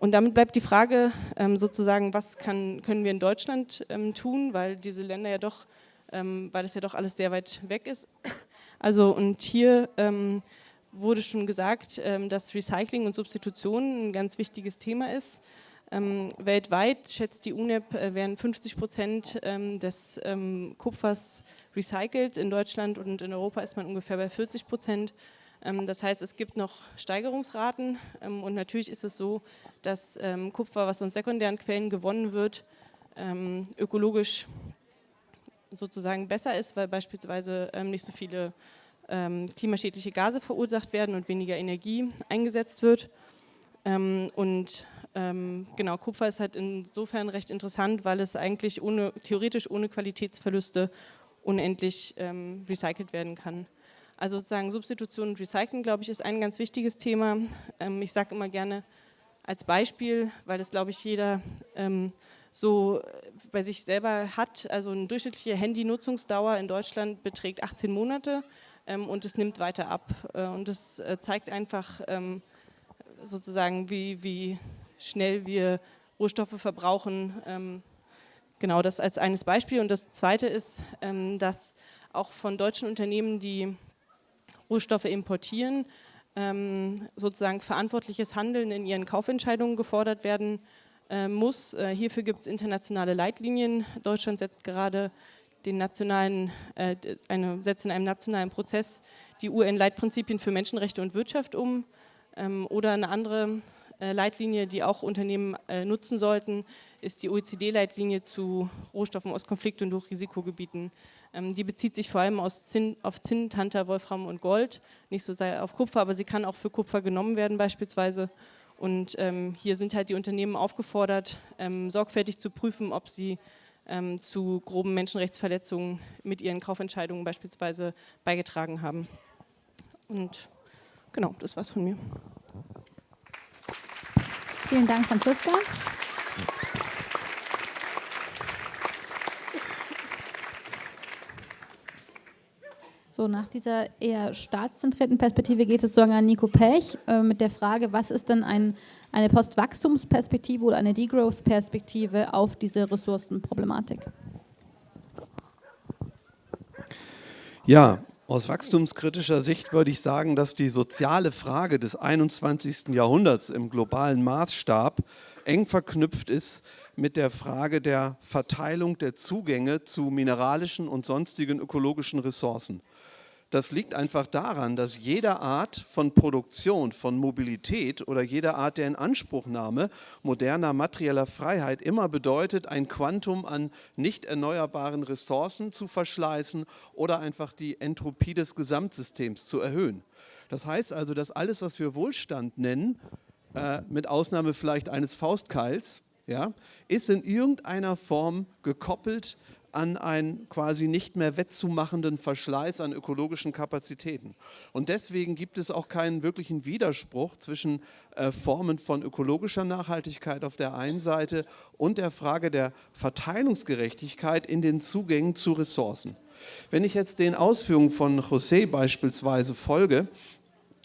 Und damit bleibt die Frage ähm, sozusagen, was kann, können wir in Deutschland ähm, tun, weil diese Länder ja doch, ähm, weil das ja doch alles sehr weit weg ist. Also und hier ähm, wurde schon gesagt, ähm, dass Recycling und Substitution ein ganz wichtiges Thema ist. Ähm, weltweit schätzt die UNEP, äh, werden 50 Prozent ähm, des ähm, Kupfers recycelt. In Deutschland und in Europa ist man ungefähr bei 40 Prozent. Das heißt, es gibt noch Steigerungsraten und natürlich ist es so, dass Kupfer, was aus sekundären Quellen gewonnen wird, ökologisch sozusagen besser ist, weil beispielsweise nicht so viele klimaschädliche Gase verursacht werden und weniger Energie eingesetzt wird. Und ähm, genau, Kupfer ist halt insofern recht interessant, weil es eigentlich ohne, theoretisch ohne Qualitätsverluste unendlich ähm, recycelt werden kann. Also sozusagen Substitution und Recycling, glaube ich, ist ein ganz wichtiges Thema. Ähm, ich sage immer gerne als Beispiel, weil das, glaube ich, jeder ähm, so bei sich selber hat. Also eine durchschnittliche Handynutzungsdauer in Deutschland beträgt 18 Monate ähm, und es nimmt weiter ab. Äh, und das äh, zeigt einfach ähm, sozusagen, wie, wie schnell wir Rohstoffe verbrauchen. Ähm, genau das als eines Beispiel. Und das Zweite ist, ähm, dass auch von deutschen Unternehmen, die Rohstoffe importieren, ähm, sozusagen verantwortliches Handeln in ihren Kaufentscheidungen gefordert werden äh, muss. Äh, hierfür gibt es internationale Leitlinien. Deutschland setzt gerade den nationalen, äh, eine, setzt in einem nationalen Prozess die UN-Leitprinzipien für Menschenrechte und Wirtschaft um. Ähm, oder eine andere äh, Leitlinie, die auch Unternehmen äh, nutzen sollten, ist die OECD-Leitlinie zu Rohstoffen aus Konflikt- und Hochrisikogebieten. Ähm, die bezieht sich vor allem Zinn, auf Zinn, Tanter, Wolfram und Gold, nicht so sehr auf Kupfer, aber sie kann auch für Kupfer genommen werden beispielsweise. Und ähm, hier sind halt die Unternehmen aufgefordert, ähm, sorgfältig zu prüfen, ob sie ähm, zu groben Menschenrechtsverletzungen mit ihren Kaufentscheidungen beispielsweise beigetragen haben. Und genau, das war's von mir. Vielen Dank, Franziska. So, nach dieser eher staatszentrierten Perspektive geht es sozusagen an Nico Pech äh, mit der Frage, was ist denn ein, eine Postwachstumsperspektive oder eine Degrowth-Perspektive auf diese Ressourcenproblematik? Ja, aus wachstumskritischer Sicht würde ich sagen, dass die soziale Frage des 21. Jahrhunderts im globalen Maßstab eng verknüpft ist mit der Frage der Verteilung der Zugänge zu mineralischen und sonstigen ökologischen Ressourcen. Das liegt einfach daran, dass jede Art von Produktion, von Mobilität oder jede Art der Inanspruchnahme moderner materieller Freiheit immer bedeutet, ein Quantum an nicht erneuerbaren Ressourcen zu verschleißen oder einfach die Entropie des Gesamtsystems zu erhöhen. Das heißt also, dass alles, was wir Wohlstand nennen, äh, mit Ausnahme vielleicht eines Faustkeils, ja, ist in irgendeiner Form gekoppelt an einen quasi nicht mehr wettzumachenden Verschleiß an ökologischen Kapazitäten. Und deswegen gibt es auch keinen wirklichen Widerspruch zwischen äh, Formen von ökologischer Nachhaltigkeit auf der einen Seite und der Frage der Verteilungsgerechtigkeit in den Zugängen zu Ressourcen. Wenn ich jetzt den Ausführungen von José beispielsweise folge,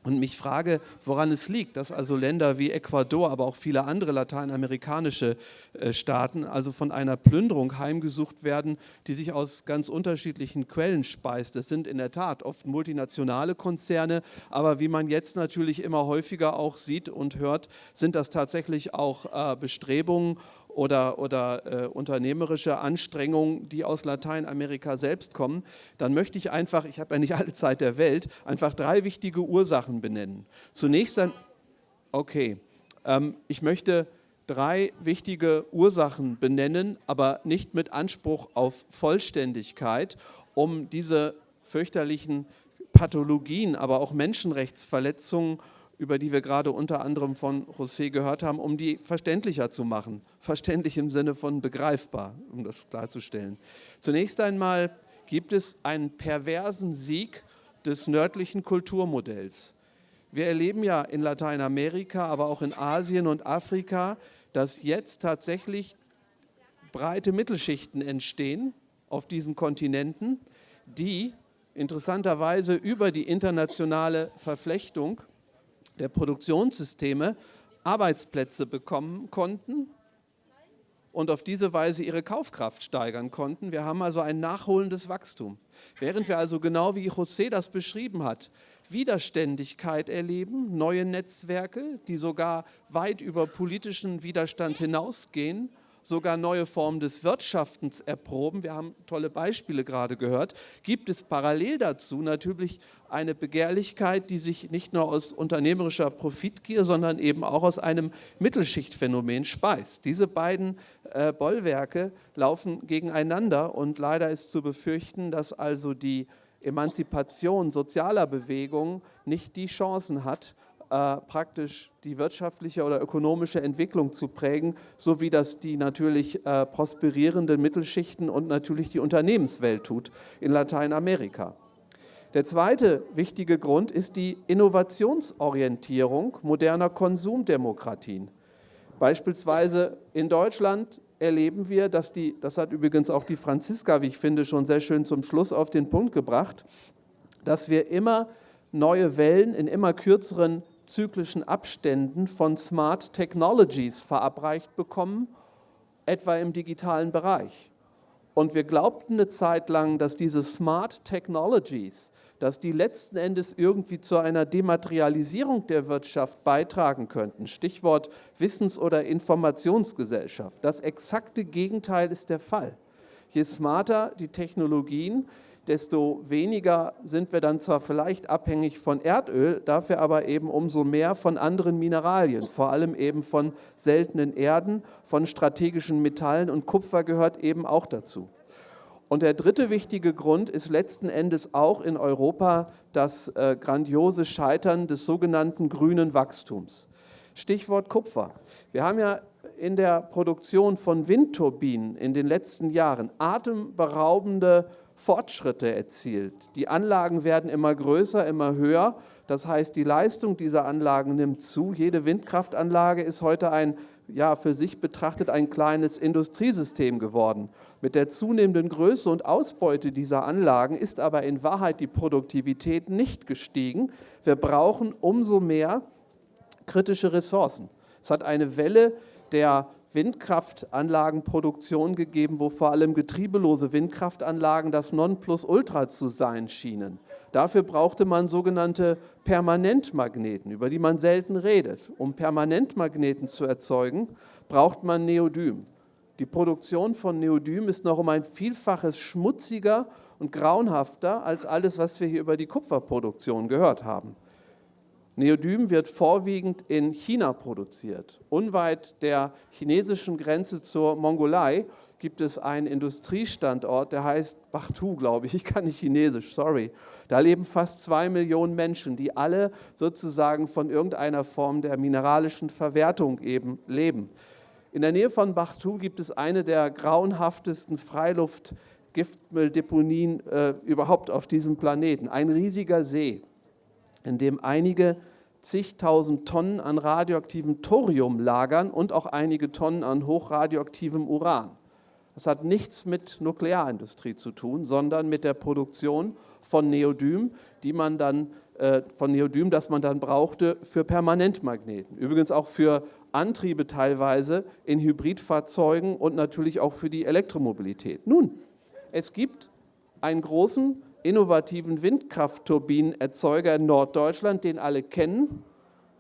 und mich frage, woran es liegt, dass also Länder wie Ecuador, aber auch viele andere lateinamerikanische äh, Staaten also von einer Plünderung heimgesucht werden, die sich aus ganz unterschiedlichen Quellen speist. Das sind in der Tat oft multinationale Konzerne, aber wie man jetzt natürlich immer häufiger auch sieht und hört, sind das tatsächlich auch äh, Bestrebungen oder, oder äh, unternehmerische Anstrengungen, die aus Lateinamerika selbst kommen, dann möchte ich einfach, ich habe ja nicht alle Zeit der Welt, einfach drei wichtige Ursachen benennen. Zunächst dann, okay, ähm, ich möchte drei wichtige Ursachen benennen, aber nicht mit Anspruch auf Vollständigkeit, um diese fürchterlichen Pathologien, aber auch Menschenrechtsverletzungen über die wir gerade unter anderem von José gehört haben, um die verständlicher zu machen. Verständlich im Sinne von begreifbar, um das klarzustellen. Zunächst einmal gibt es einen perversen Sieg des nördlichen Kulturmodells. Wir erleben ja in Lateinamerika, aber auch in Asien und Afrika, dass jetzt tatsächlich breite Mittelschichten entstehen auf diesen Kontinenten, die interessanterweise über die internationale Verflechtung der Produktionssysteme Arbeitsplätze bekommen konnten und auf diese Weise ihre Kaufkraft steigern konnten. Wir haben also ein nachholendes Wachstum. Während wir also genau wie José das beschrieben hat, Widerständigkeit erleben, neue Netzwerke, die sogar weit über politischen Widerstand hinausgehen sogar neue Formen des Wirtschaftens erproben. Wir haben tolle Beispiele gerade gehört. Gibt es parallel dazu natürlich eine Begehrlichkeit, die sich nicht nur aus unternehmerischer Profitgier, sondern eben auch aus einem Mittelschichtphänomen speist. Diese beiden äh, Bollwerke laufen gegeneinander und leider ist zu befürchten, dass also die Emanzipation sozialer Bewegungen nicht die Chancen hat, äh, praktisch die wirtschaftliche oder ökonomische Entwicklung zu prägen, so wie das die natürlich äh, prosperierenden Mittelschichten und natürlich die Unternehmenswelt tut in Lateinamerika. Der zweite wichtige Grund ist die Innovationsorientierung moderner Konsumdemokratien. Beispielsweise in Deutschland erleben wir, dass die, das hat übrigens auch die Franziska, wie ich finde, schon sehr schön zum Schluss auf den Punkt gebracht, dass wir immer neue Wellen in immer kürzeren zyklischen Abständen von Smart Technologies verabreicht bekommen, etwa im digitalen Bereich. Und wir glaubten eine Zeit lang, dass diese Smart Technologies, dass die letzten Endes irgendwie zu einer Dematerialisierung der Wirtschaft beitragen könnten. Stichwort Wissens- oder Informationsgesellschaft. Das exakte Gegenteil ist der Fall. Je smarter die Technologien, desto weniger sind wir dann zwar vielleicht abhängig von Erdöl, dafür aber eben umso mehr von anderen Mineralien, vor allem eben von seltenen Erden, von strategischen Metallen und Kupfer gehört eben auch dazu. Und der dritte wichtige Grund ist letzten Endes auch in Europa das äh, grandiose Scheitern des sogenannten grünen Wachstums. Stichwort Kupfer. Wir haben ja in der Produktion von Windturbinen in den letzten Jahren atemberaubende Fortschritte erzielt. Die Anlagen werden immer größer, immer höher. Das heißt, die Leistung dieser Anlagen nimmt zu. Jede Windkraftanlage ist heute ein, ja, für sich betrachtet ein kleines Industriesystem geworden. Mit der zunehmenden Größe und Ausbeute dieser Anlagen ist aber in Wahrheit die Produktivität nicht gestiegen. Wir brauchen umso mehr kritische Ressourcen. Es hat eine Welle der Windkraftanlagenproduktion gegeben, wo vor allem getriebelose Windkraftanlagen das Nonplusultra zu sein schienen. Dafür brauchte man sogenannte Permanentmagneten, über die man selten redet. Um Permanentmagneten zu erzeugen, braucht man Neodym. Die Produktion von Neodym ist noch um ein Vielfaches schmutziger und grauenhafter als alles, was wir hier über die Kupferproduktion gehört haben. Neodym wird vorwiegend in China produziert. Unweit der chinesischen Grenze zur Mongolei gibt es einen Industriestandort, der heißt Bachtu, glaube ich. Ich kann nicht Chinesisch, sorry. Da leben fast zwei Millionen Menschen, die alle sozusagen von irgendeiner Form der mineralischen Verwertung eben leben. In der Nähe von Bachtu gibt es eine der grauenhaftesten Freiluftgiftmülldeponien äh, überhaupt auf diesem Planeten. Ein riesiger See in dem einige zigtausend Tonnen an radioaktivem Thorium lagern und auch einige Tonnen an hochradioaktivem Uran. Das hat nichts mit Nuklearindustrie zu tun, sondern mit der Produktion von Neodym, die man dann, äh, von Neodym, das man dann brauchte für Permanentmagneten. Übrigens auch für Antriebe teilweise in Hybridfahrzeugen und natürlich auch für die Elektromobilität. Nun, es gibt einen großen innovativen Windkraftturbinenerzeuger in Norddeutschland, den alle kennen,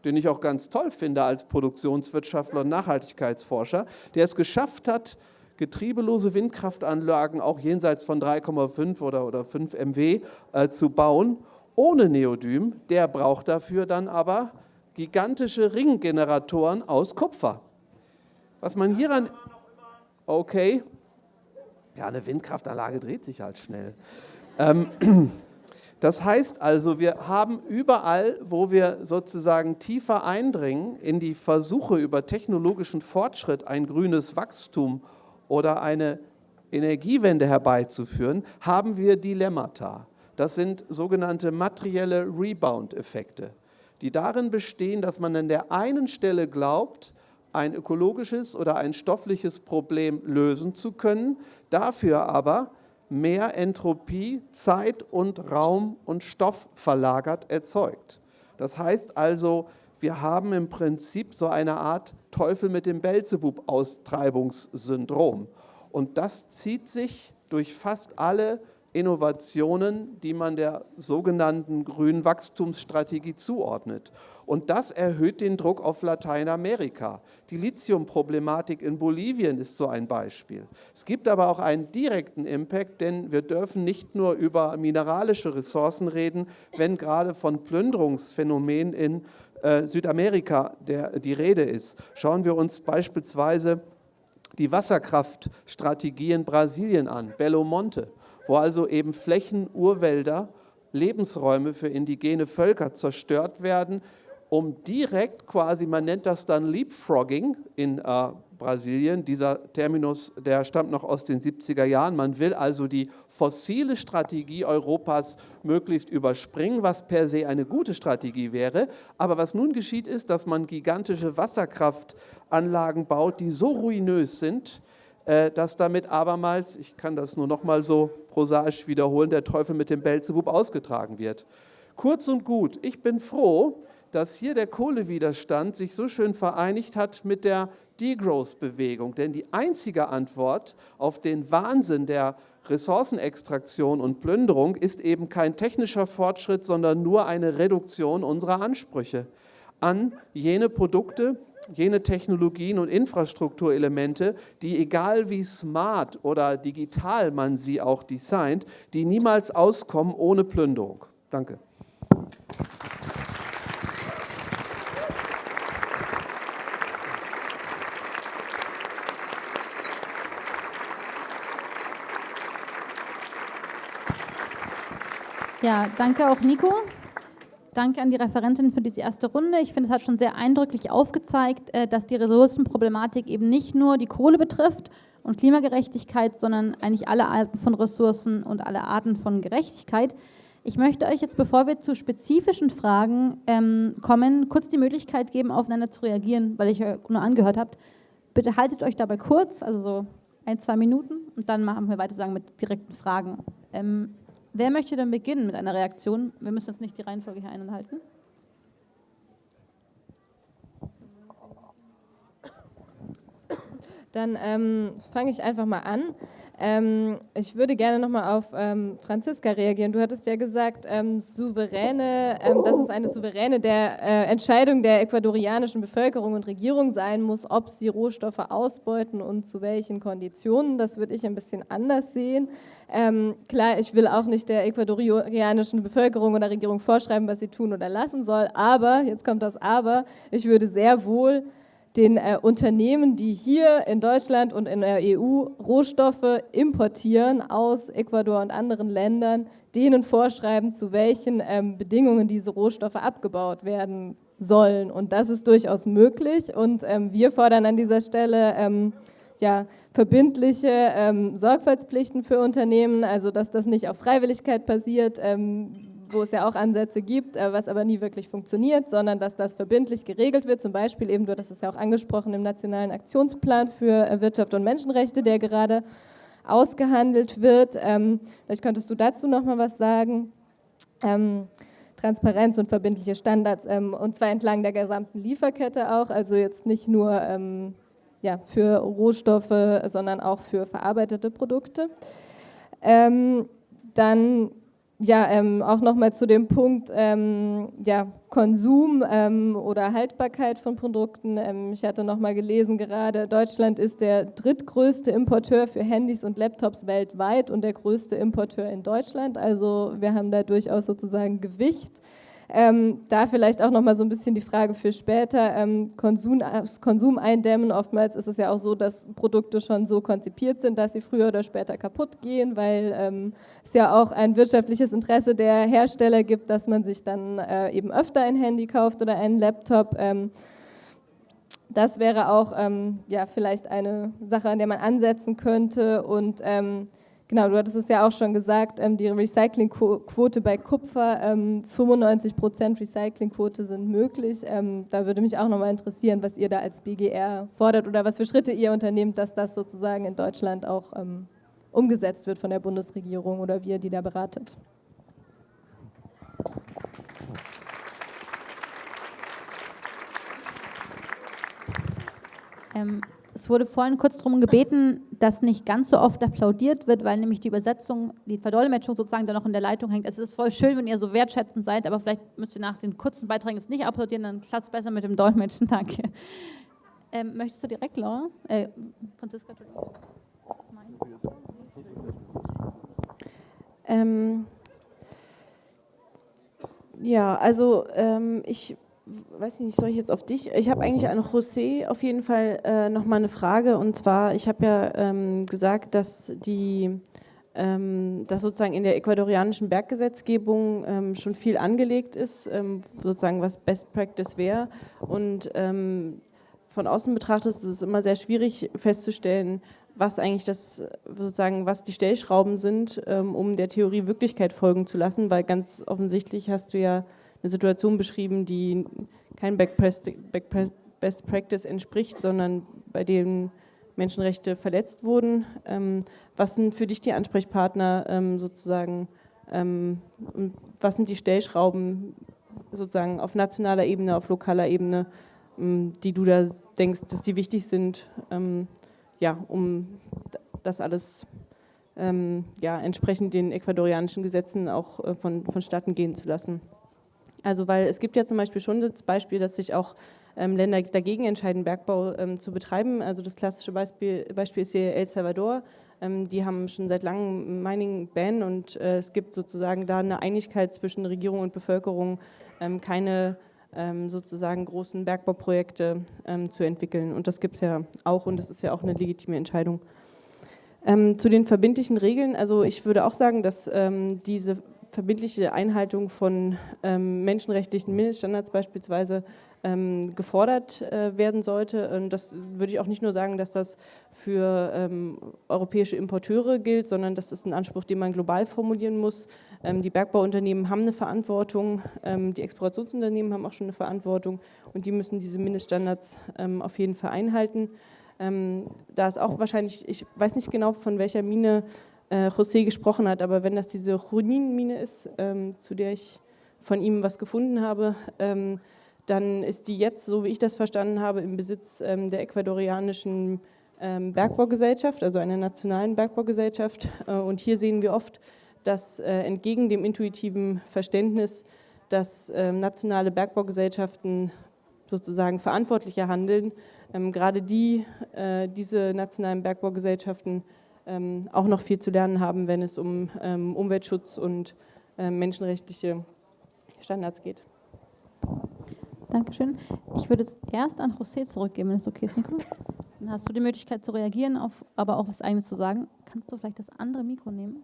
den ich auch ganz toll finde als Produktionswirtschaftler und Nachhaltigkeitsforscher, der es geschafft hat, getriebelose Windkraftanlagen auch jenseits von 3,5 oder, oder 5 MW äh, zu bauen, ohne Neodym. Der braucht dafür dann aber gigantische Ringgeneratoren aus Kupfer. Was man hieran... Okay. Ja, eine Windkraftanlage dreht sich halt schnell. Ähm, das heißt also, wir haben überall, wo wir sozusagen tiefer eindringen in die Versuche über technologischen Fortschritt, ein grünes Wachstum oder eine Energiewende herbeizuführen, haben wir Dilemmata. Das sind sogenannte materielle Rebound-Effekte, die darin bestehen, dass man an der einen Stelle glaubt, ein ökologisches oder ein stoffliches Problem lösen zu können, dafür aber mehr Entropie, Zeit und Raum und Stoff verlagert erzeugt. Das heißt also, wir haben im Prinzip so eine Art Teufel mit dem Belzebub-Austreibungssyndrom. Und das zieht sich durch fast alle Innovationen, die man der sogenannten grünen Wachstumsstrategie zuordnet. Und das erhöht den Druck auf Lateinamerika. Die Lithiumproblematik in Bolivien ist so ein Beispiel. Es gibt aber auch einen direkten Impact, denn wir dürfen nicht nur über mineralische Ressourcen reden, wenn gerade von Plünderungsphänomenen in äh, Südamerika der, die Rede ist. Schauen wir uns beispielsweise die Wasserkraftstrategie in Brasilien an, Belo Monte, wo also eben Flächen, Urwälder, Lebensräume für indigene Völker zerstört werden, um direkt quasi, man nennt das dann Leapfrogging in äh, Brasilien, dieser Terminus, der stammt noch aus den 70er Jahren, man will also die fossile Strategie Europas möglichst überspringen, was per se eine gute Strategie wäre, aber was nun geschieht ist, dass man gigantische Wasserkraftanlagen baut, die so ruinös sind, äh, dass damit abermals, ich kann das nur noch mal so prosaisch wiederholen, der Teufel mit dem Belzebub ausgetragen wird. Kurz und gut, ich bin froh, dass hier der Kohlewiderstand sich so schön vereinigt hat mit der Degrowth-Bewegung. Denn die einzige Antwort auf den Wahnsinn der Ressourcenextraktion und Plünderung ist eben kein technischer Fortschritt, sondern nur eine Reduktion unserer Ansprüche an jene Produkte, jene Technologien und Infrastrukturelemente, die egal wie smart oder digital man sie auch designt, die niemals auskommen ohne Plünderung. Danke. Ja, danke auch Nico. Danke an die Referentin für diese erste Runde. Ich finde, es hat schon sehr eindrücklich aufgezeigt, äh, dass die Ressourcenproblematik eben nicht nur die Kohle betrifft und Klimagerechtigkeit, sondern eigentlich alle Arten von Ressourcen und alle Arten von Gerechtigkeit. Ich möchte euch jetzt, bevor wir zu spezifischen Fragen ähm, kommen, kurz die Möglichkeit geben, aufeinander zu reagieren, weil ich euch nur angehört habt. Bitte haltet euch dabei kurz, also so ein, zwei Minuten, und dann machen wir weiter sagen mit direkten Fragen. Ähm, Wer möchte denn beginnen mit einer Reaktion? Wir müssen jetzt nicht die Reihenfolge hier einhalten. Dann ähm, fange ich einfach mal an. Ähm, ich würde gerne nochmal auf ähm, Franziska reagieren. Du hattest ja gesagt, ähm, souveräne, ähm, dass es eine souveräne der, äh, Entscheidung der ecuadorianischen Bevölkerung und Regierung sein muss, ob sie Rohstoffe ausbeuten und zu welchen Konditionen. Das würde ich ein bisschen anders sehen. Ähm, klar, ich will auch nicht der ecuadorianischen Bevölkerung oder Regierung vorschreiben, was sie tun oder lassen soll, aber, jetzt kommt das Aber, ich würde sehr wohl den äh, Unternehmen, die hier in Deutschland und in der EU Rohstoffe importieren aus Ecuador und anderen Ländern, denen vorschreiben, zu welchen ähm, Bedingungen diese Rohstoffe abgebaut werden sollen. Und das ist durchaus möglich. Und ähm, wir fordern an dieser Stelle ähm, ja, verbindliche ähm, Sorgfaltspflichten für Unternehmen, also dass das nicht auf Freiwilligkeit basiert ähm, wo es ja auch Ansätze gibt, äh, was aber nie wirklich funktioniert, sondern dass das verbindlich geregelt wird. Zum Beispiel eben, du hast es ja auch angesprochen, im Nationalen Aktionsplan für äh, Wirtschaft und Menschenrechte, der gerade ausgehandelt wird. Ähm, vielleicht könntest du dazu noch mal was sagen. Ähm, Transparenz und verbindliche Standards, ähm, und zwar entlang der gesamten Lieferkette auch, also jetzt nicht nur ja, für Rohstoffe, sondern auch für verarbeitete Produkte. dann ja, ähm, auch nochmal zu dem Punkt ähm, ja, Konsum ähm, oder Haltbarkeit von Produkten. Ähm, ich hatte nochmal gelesen gerade, Deutschland ist der drittgrößte Importeur für Handys und Laptops weltweit und der größte Importeur in Deutschland. Also wir haben da durchaus sozusagen Gewicht. Ähm, da vielleicht auch nochmal so ein bisschen die Frage für später, ähm, Konsum, Konsum eindämmen. Oftmals ist es ja auch so, dass Produkte schon so konzipiert sind, dass sie früher oder später kaputt gehen, weil ähm, es ja auch ein wirtschaftliches Interesse der Hersteller gibt, dass man sich dann äh, eben öfter ein Handy kauft oder einen Laptop. Ähm, das wäre auch ähm, ja, vielleicht eine Sache, an der man ansetzen könnte und ähm, Genau, du hattest es ja auch schon gesagt, ähm, die Recyclingquote bei Kupfer, ähm, 95 Prozent Recyclingquote sind möglich. Ähm, da würde mich auch nochmal interessieren, was ihr da als BGR fordert oder was für Schritte ihr unternehmt, dass das sozusagen in Deutschland auch ähm, umgesetzt wird von der Bundesregierung oder wie ihr die da beratet. Ähm, Es wurde vorhin kurz darum gebeten, dass nicht ganz so oft applaudiert wird, weil nämlich die Übersetzung, die Verdolmetschung sozusagen da noch in der Leitung hängt. Es ist voll schön, wenn ihr so wertschätzend seid, aber vielleicht müsst ihr nach den kurzen Beiträgen jetzt nicht applaudieren, dann klappt es besser mit dem Dolmetschen. Danke. Ähm, möchtest du direkt, Laura? Äh, Franziska. Ähm, ja, also ähm, ich weiß nicht, soll ich jetzt auf dich? Ich habe eigentlich an José auf jeden Fall äh, nochmal eine Frage und zwar, ich habe ja ähm, gesagt, dass die ähm, dass sozusagen in der ecuadorianischen Berggesetzgebung ähm, schon viel angelegt ist, ähm, sozusagen was Best Practice wäre und ähm, von außen betrachtet ist es immer sehr schwierig festzustellen, was eigentlich das sozusagen, was die Stellschrauben sind, ähm, um der Theorie Wirklichkeit folgen zu lassen, weil ganz offensichtlich hast du ja eine Situation beschrieben, die kein Best Practice entspricht, sondern bei dem Menschenrechte verletzt wurden. Ähm, was sind für dich die Ansprechpartner ähm, sozusagen und was sind die Stellschrauben sozusagen auf nationaler Ebene, auf lokaler Ebene, die du da denkst, dass die wichtig sind, ja, um das alles ähm, ja, entsprechend den ecuadorianischen Gesetzen auch äh, von, vonstatten gehen zu lassen. Also weil es gibt ja zum Beispiel schon das Beispiel, dass sich auch ähm, Länder dagegen entscheiden, Bergbau ähm, zu betreiben. Also das klassische Beispiel, Beispiel ist hier El Salvador. Ähm, die haben schon seit langem Mining-Ban und äh, es gibt sozusagen da eine Einigkeit zwischen Regierung und Bevölkerung, ähm, keine ähm, sozusagen großen Bergbauprojekte ähm, zu entwickeln. Und das gibt es ja auch und das ist ja auch eine legitime Entscheidung. Ähm, zu den verbindlichen Regeln, also ich würde auch sagen, dass diese verbindliche Einhaltung von menschenrechtlichen Mindeststandards beispielsweise ähm, gefordert äh, werden sollte. Und das würde ich auch nicht nur sagen, dass das für ähm, europäische Importeure gilt, sondern das ist ein Anspruch, den man global formulieren muss. Ähm, die Bergbauunternehmen haben eine Verantwortung, ähm, die Explorationsunternehmen haben auch schon eine Verantwortung und die müssen diese Mindeststandards ähm, auf jeden Fall einhalten. Ähm, da ist auch wahrscheinlich, ich weiß nicht genau, von welcher Mine äh, José gesprochen hat, aber wenn das diese Chunin-Mine ist, zu der ich von ihm was gefunden habe, dann ist die jetzt, so wie ich das verstanden habe, im Besitz ähm, der ecuadorianischen ähm, Bergbaugesellschaft, also einer nationalen Bergbaugesellschaft. Äh, und hier sehen wir oft, dass äh, entgegen dem intuitiven Verständnis, dass ähm, nationale Bergbaugesellschaften sozusagen verantwortlicher handeln, ähm, gerade die, äh, diese nationalen Bergbaugesellschaften ähm, auch noch viel zu lernen haben, wenn es um ähm, Umweltschutz und menschenrechtliche Standards geht. Dankeschön. Ich würde es erst an José zurückgeben, wenn es okay ist, Nico. Dann hast du die Möglichkeit zu reagieren, auf, aber auch was Eigenes zu sagen. Kannst du vielleicht das andere Mikro nehmen?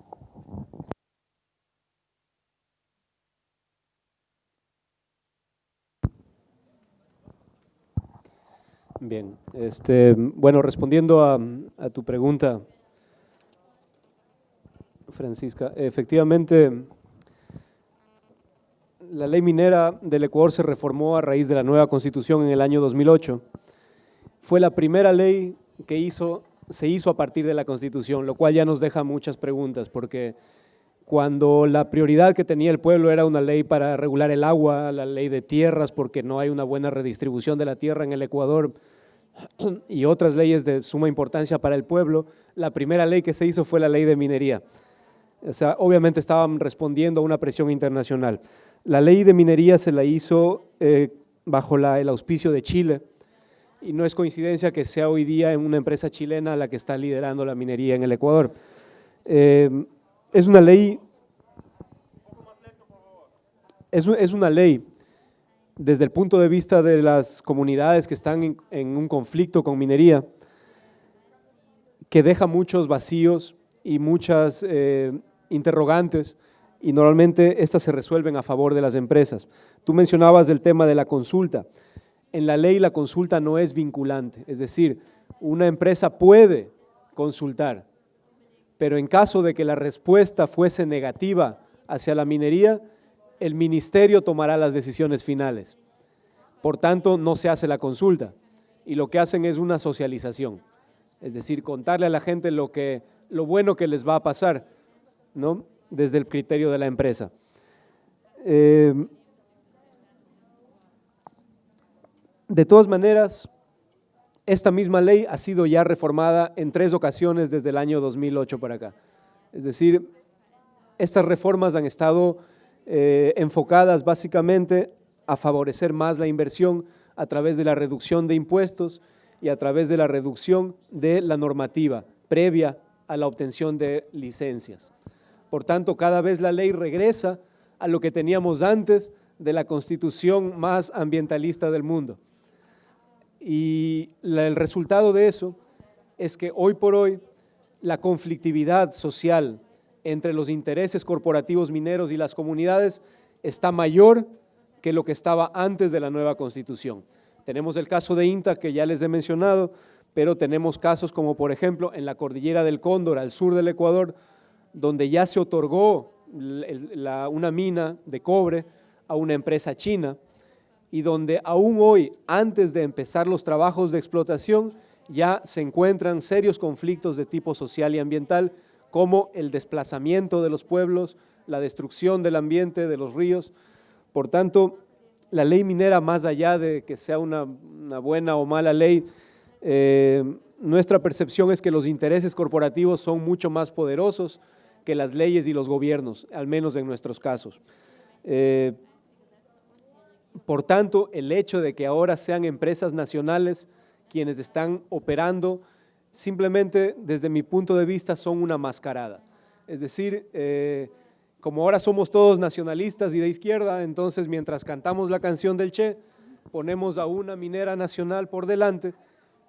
Bien, este, bueno, respondiendo a, a tu pregunta, Francisca, efectivamente la ley minera del Ecuador se reformó a raíz de la nueva constitución en el año 2008. Fue la primera ley que hizo, se hizo a partir de la constitución, lo cual ya nos deja muchas preguntas, porque cuando la prioridad que tenía el pueblo era una ley para regular el agua, la ley de tierras, porque no hay una buena redistribución de la tierra en el Ecuador, y otras leyes de suma importancia para el pueblo, la primera ley que se hizo fue la ley de minería. O sea, obviamente estaban respondiendo a una presión internacional. La ley de minería se la hizo eh, bajo el auspicio de Chile y no es coincidencia que sea hoy día una empresa chilena la que está liderando la minería en el Ecuador. Eh, es una ley, es, es, una ley desde el punto de vista de las comunidades que están en, un conflicto con minería, que deja muchos vacíos y muchas eh, interrogantes y normalmente estas se resuelven a favor de las empresas. Tú mencionabas el tema de la consulta. En la ley la consulta no es vinculante, es decir, una empresa puede consultar, pero en caso de que la respuesta fuese negativa hacia la minería, el ministerio tomará las decisiones finales. Por tanto, no se hace la consulta y lo que hacen es una socialización, es decir, contarle a la gente lo, que, lo bueno que les va a pasar, ¿no? desde el criterio de la empresa. Eh, de todas maneras, esta misma ley ha sido ya reformada en tres ocasiones desde el año 2008 para acá. Es decir, estas reformas han estado eh, enfocadas básicamente a favorecer más la inversión a través de la reducción de impuestos y a través de la reducción de la normativa previa a la obtención de licencias. Por tanto, cada vez la ley regresa a lo que teníamos antes de la constitución más ambientalista del mundo. Y el resultado de eso es que hoy por hoy la conflictividad social entre los intereses corporativos mineros y las comunidades está mayor que lo que estaba antes de la nueva constitución. Tenemos el caso de INTA que ya les he mencionado, pero tenemos casos como por ejemplo en la cordillera del Cóndor, al sur del Ecuador, donde ya se otorgó una mina de cobre a una empresa china y donde aún hoy, antes de empezar los trabajos de explotación, ya se encuentran serios conflictos de tipo social y ambiental, como el desplazamiento de los pueblos, la destrucción del ambiente, de los ríos. Por tanto, la ley minera, más allá de que sea una, buena o mala ley, eh, nuestra percepción es que los intereses corporativos son mucho más poderosos que las leyes y los gobiernos, al menos en nuestros casos. Eh, por tanto, el hecho de que ahora sean empresas nacionales quienes están operando, simplemente desde mi punto de vista son una mascarada. Es decir, eh, como ahora somos todos nacionalistas y de izquierda, entonces mientras cantamos la canción del Che, ponemos a una minera nacional por delante,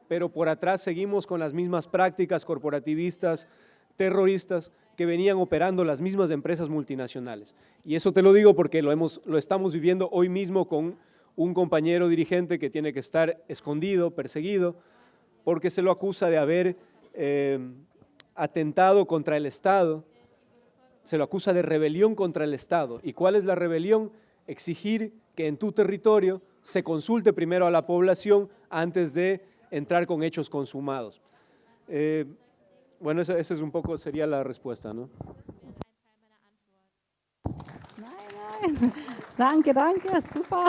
pero por atrás seguimos con las mismas prácticas corporativistas, terroristas que venían operando las mismas empresas multinacionales. Y eso te lo digo porque lo, hemos, lo estamos viviendo hoy mismo con un compañero dirigente que tiene que estar escondido, perseguido, porque se lo acusa de haber eh, atentado contra el Estado, se lo acusa de rebelión contra el Estado. ¿Y cuál es la rebelión? Exigir que en tu territorio se consulte primero a la población antes de entrar con hechos consumados. Eh, bueno, esa, esa, es un poco, sería la respuesta, ¿no? Nein, nein. Danke, danke, super.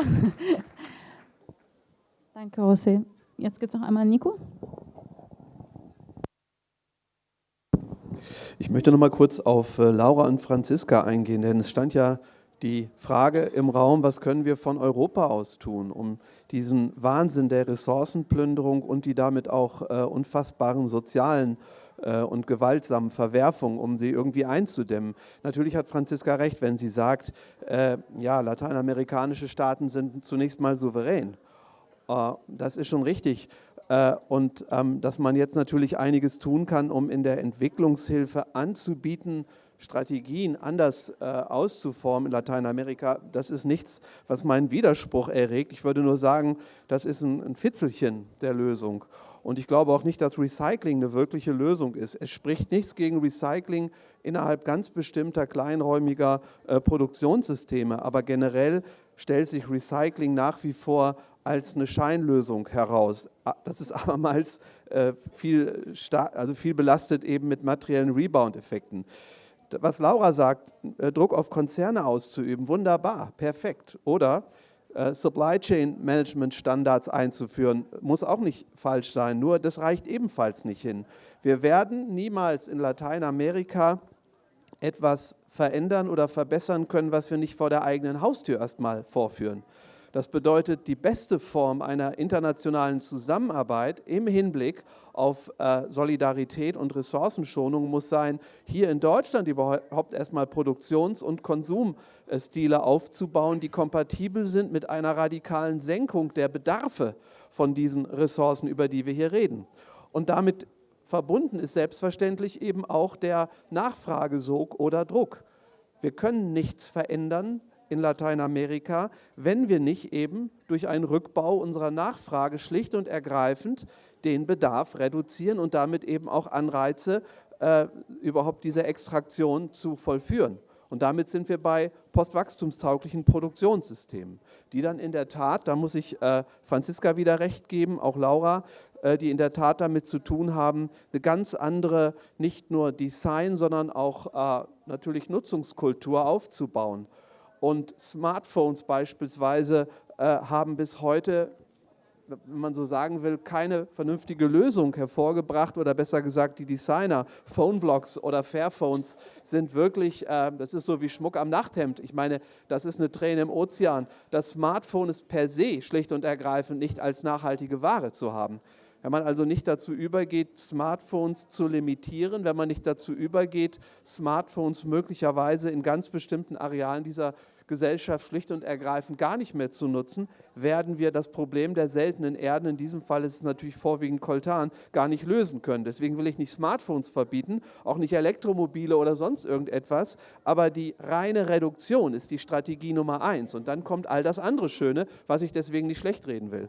Danke, José. Jetzt geht es noch einmal an Nico. Ich möchte noch mal kurz auf äh, Laura und Franziska eingehen, denn es stand ja die Frage im Raum, was können wir von Europa aus tun, um diesen Wahnsinn der Ressourcenplünderung und die damit auch äh, unfassbaren sozialen äh, und gewaltsamen Verwerfungen, um sie irgendwie einzudämmen. Natürlich hat Franziska recht, wenn sie sagt, äh, ja, lateinamerikanische Staaten sind zunächst mal souverän. Äh, das ist schon richtig. Äh, und ähm, dass man jetzt natürlich einiges tun kann, um in der Entwicklungshilfe anzubieten, Strategien anders äh, auszuformen in Lateinamerika, das ist nichts, was meinen Widerspruch erregt. Ich würde nur sagen, das ist ein, ein Fitzelchen der Lösung. Und ich glaube auch nicht, dass Recycling eine wirkliche Lösung ist. Es spricht nichts gegen Recycling innerhalb ganz bestimmter kleinräumiger äh, Produktionssysteme. Aber generell stellt sich Recycling nach wie vor als eine Scheinlösung heraus. Das ist abermals äh, viel, also viel belastet eben mit materiellen Rebound-Effekten was Laura sagt, äh, Druck auf Konzerne auszuüben, wunderbar, perfekt. Oder Supply Chain Management Standards einzuführen, muss auch nicht falsch sein, nur das reicht ebenfalls nicht hin. Wir werden niemals in Lateinamerika etwas verändern oder verbessern können, was wir nicht vor der eigenen Haustür erstmal vorführen. Das bedeutet, die beste Form einer internationalen Zusammenarbeit im Hinblick auf äh, Solidarität und Ressourcenschonung muss sein, hier in Deutschland überhaupt erstmal Produktions- und Konsumstile aufzubauen, die kompatibel sind mit einer radikalen Senkung der Bedarfe von diesen Ressourcen, über die wir hier reden. Und damit verbunden ist selbstverständlich eben auch der Nachfragesog oder Druck. Wir können nichts verändern, in Lateinamerika, wenn wir nicht eben durch einen Rückbau unserer Nachfrage schlicht und ergreifend den Bedarf reduzieren und damit eben auch Anreize, äh, überhaupt diese Extraktion zu vollführen. Und damit sind wir bei postwachstumstauglichen Produktionssystemen, die dann in der Tat, da muss ich äh, Franziska wieder recht geben, auch Laura, äh, die in der Tat damit zu tun haben, eine ganz andere, nicht nur Design, sondern auch äh, natürlich Nutzungskultur aufzubauen. Und Smartphones beispielsweise äh, haben bis heute wenn man so sagen will, keine vernünftige Lösung hervorgebracht oder besser gesagt die Designer, Phoneblocks oder Fairphones sind wirklich, äh, das ist so wie Schmuck am Nachthemd. Ich meine, das ist eine Träne im Ozean. Das Smartphone ist per se schlicht und ergreifend nicht als nachhaltige Ware zu haben. Wenn man also nicht dazu übergeht, Smartphones zu limitieren, wenn man nicht dazu übergeht, Smartphones möglicherweise in ganz bestimmten Arealen dieser Gesellschaft schlicht und ergreifend gar nicht mehr zu nutzen, werden wir das Problem der seltenen Erden, in diesem Fall ist es natürlich vorwiegend Koltan, gar nicht lösen können. Deswegen will ich nicht Smartphones verbieten, auch nicht Elektromobile oder sonst irgendetwas, aber die reine Reduktion ist die Strategie Nummer eins. Und dann kommt all das andere Schöne, was ich deswegen nicht schlecht reden will.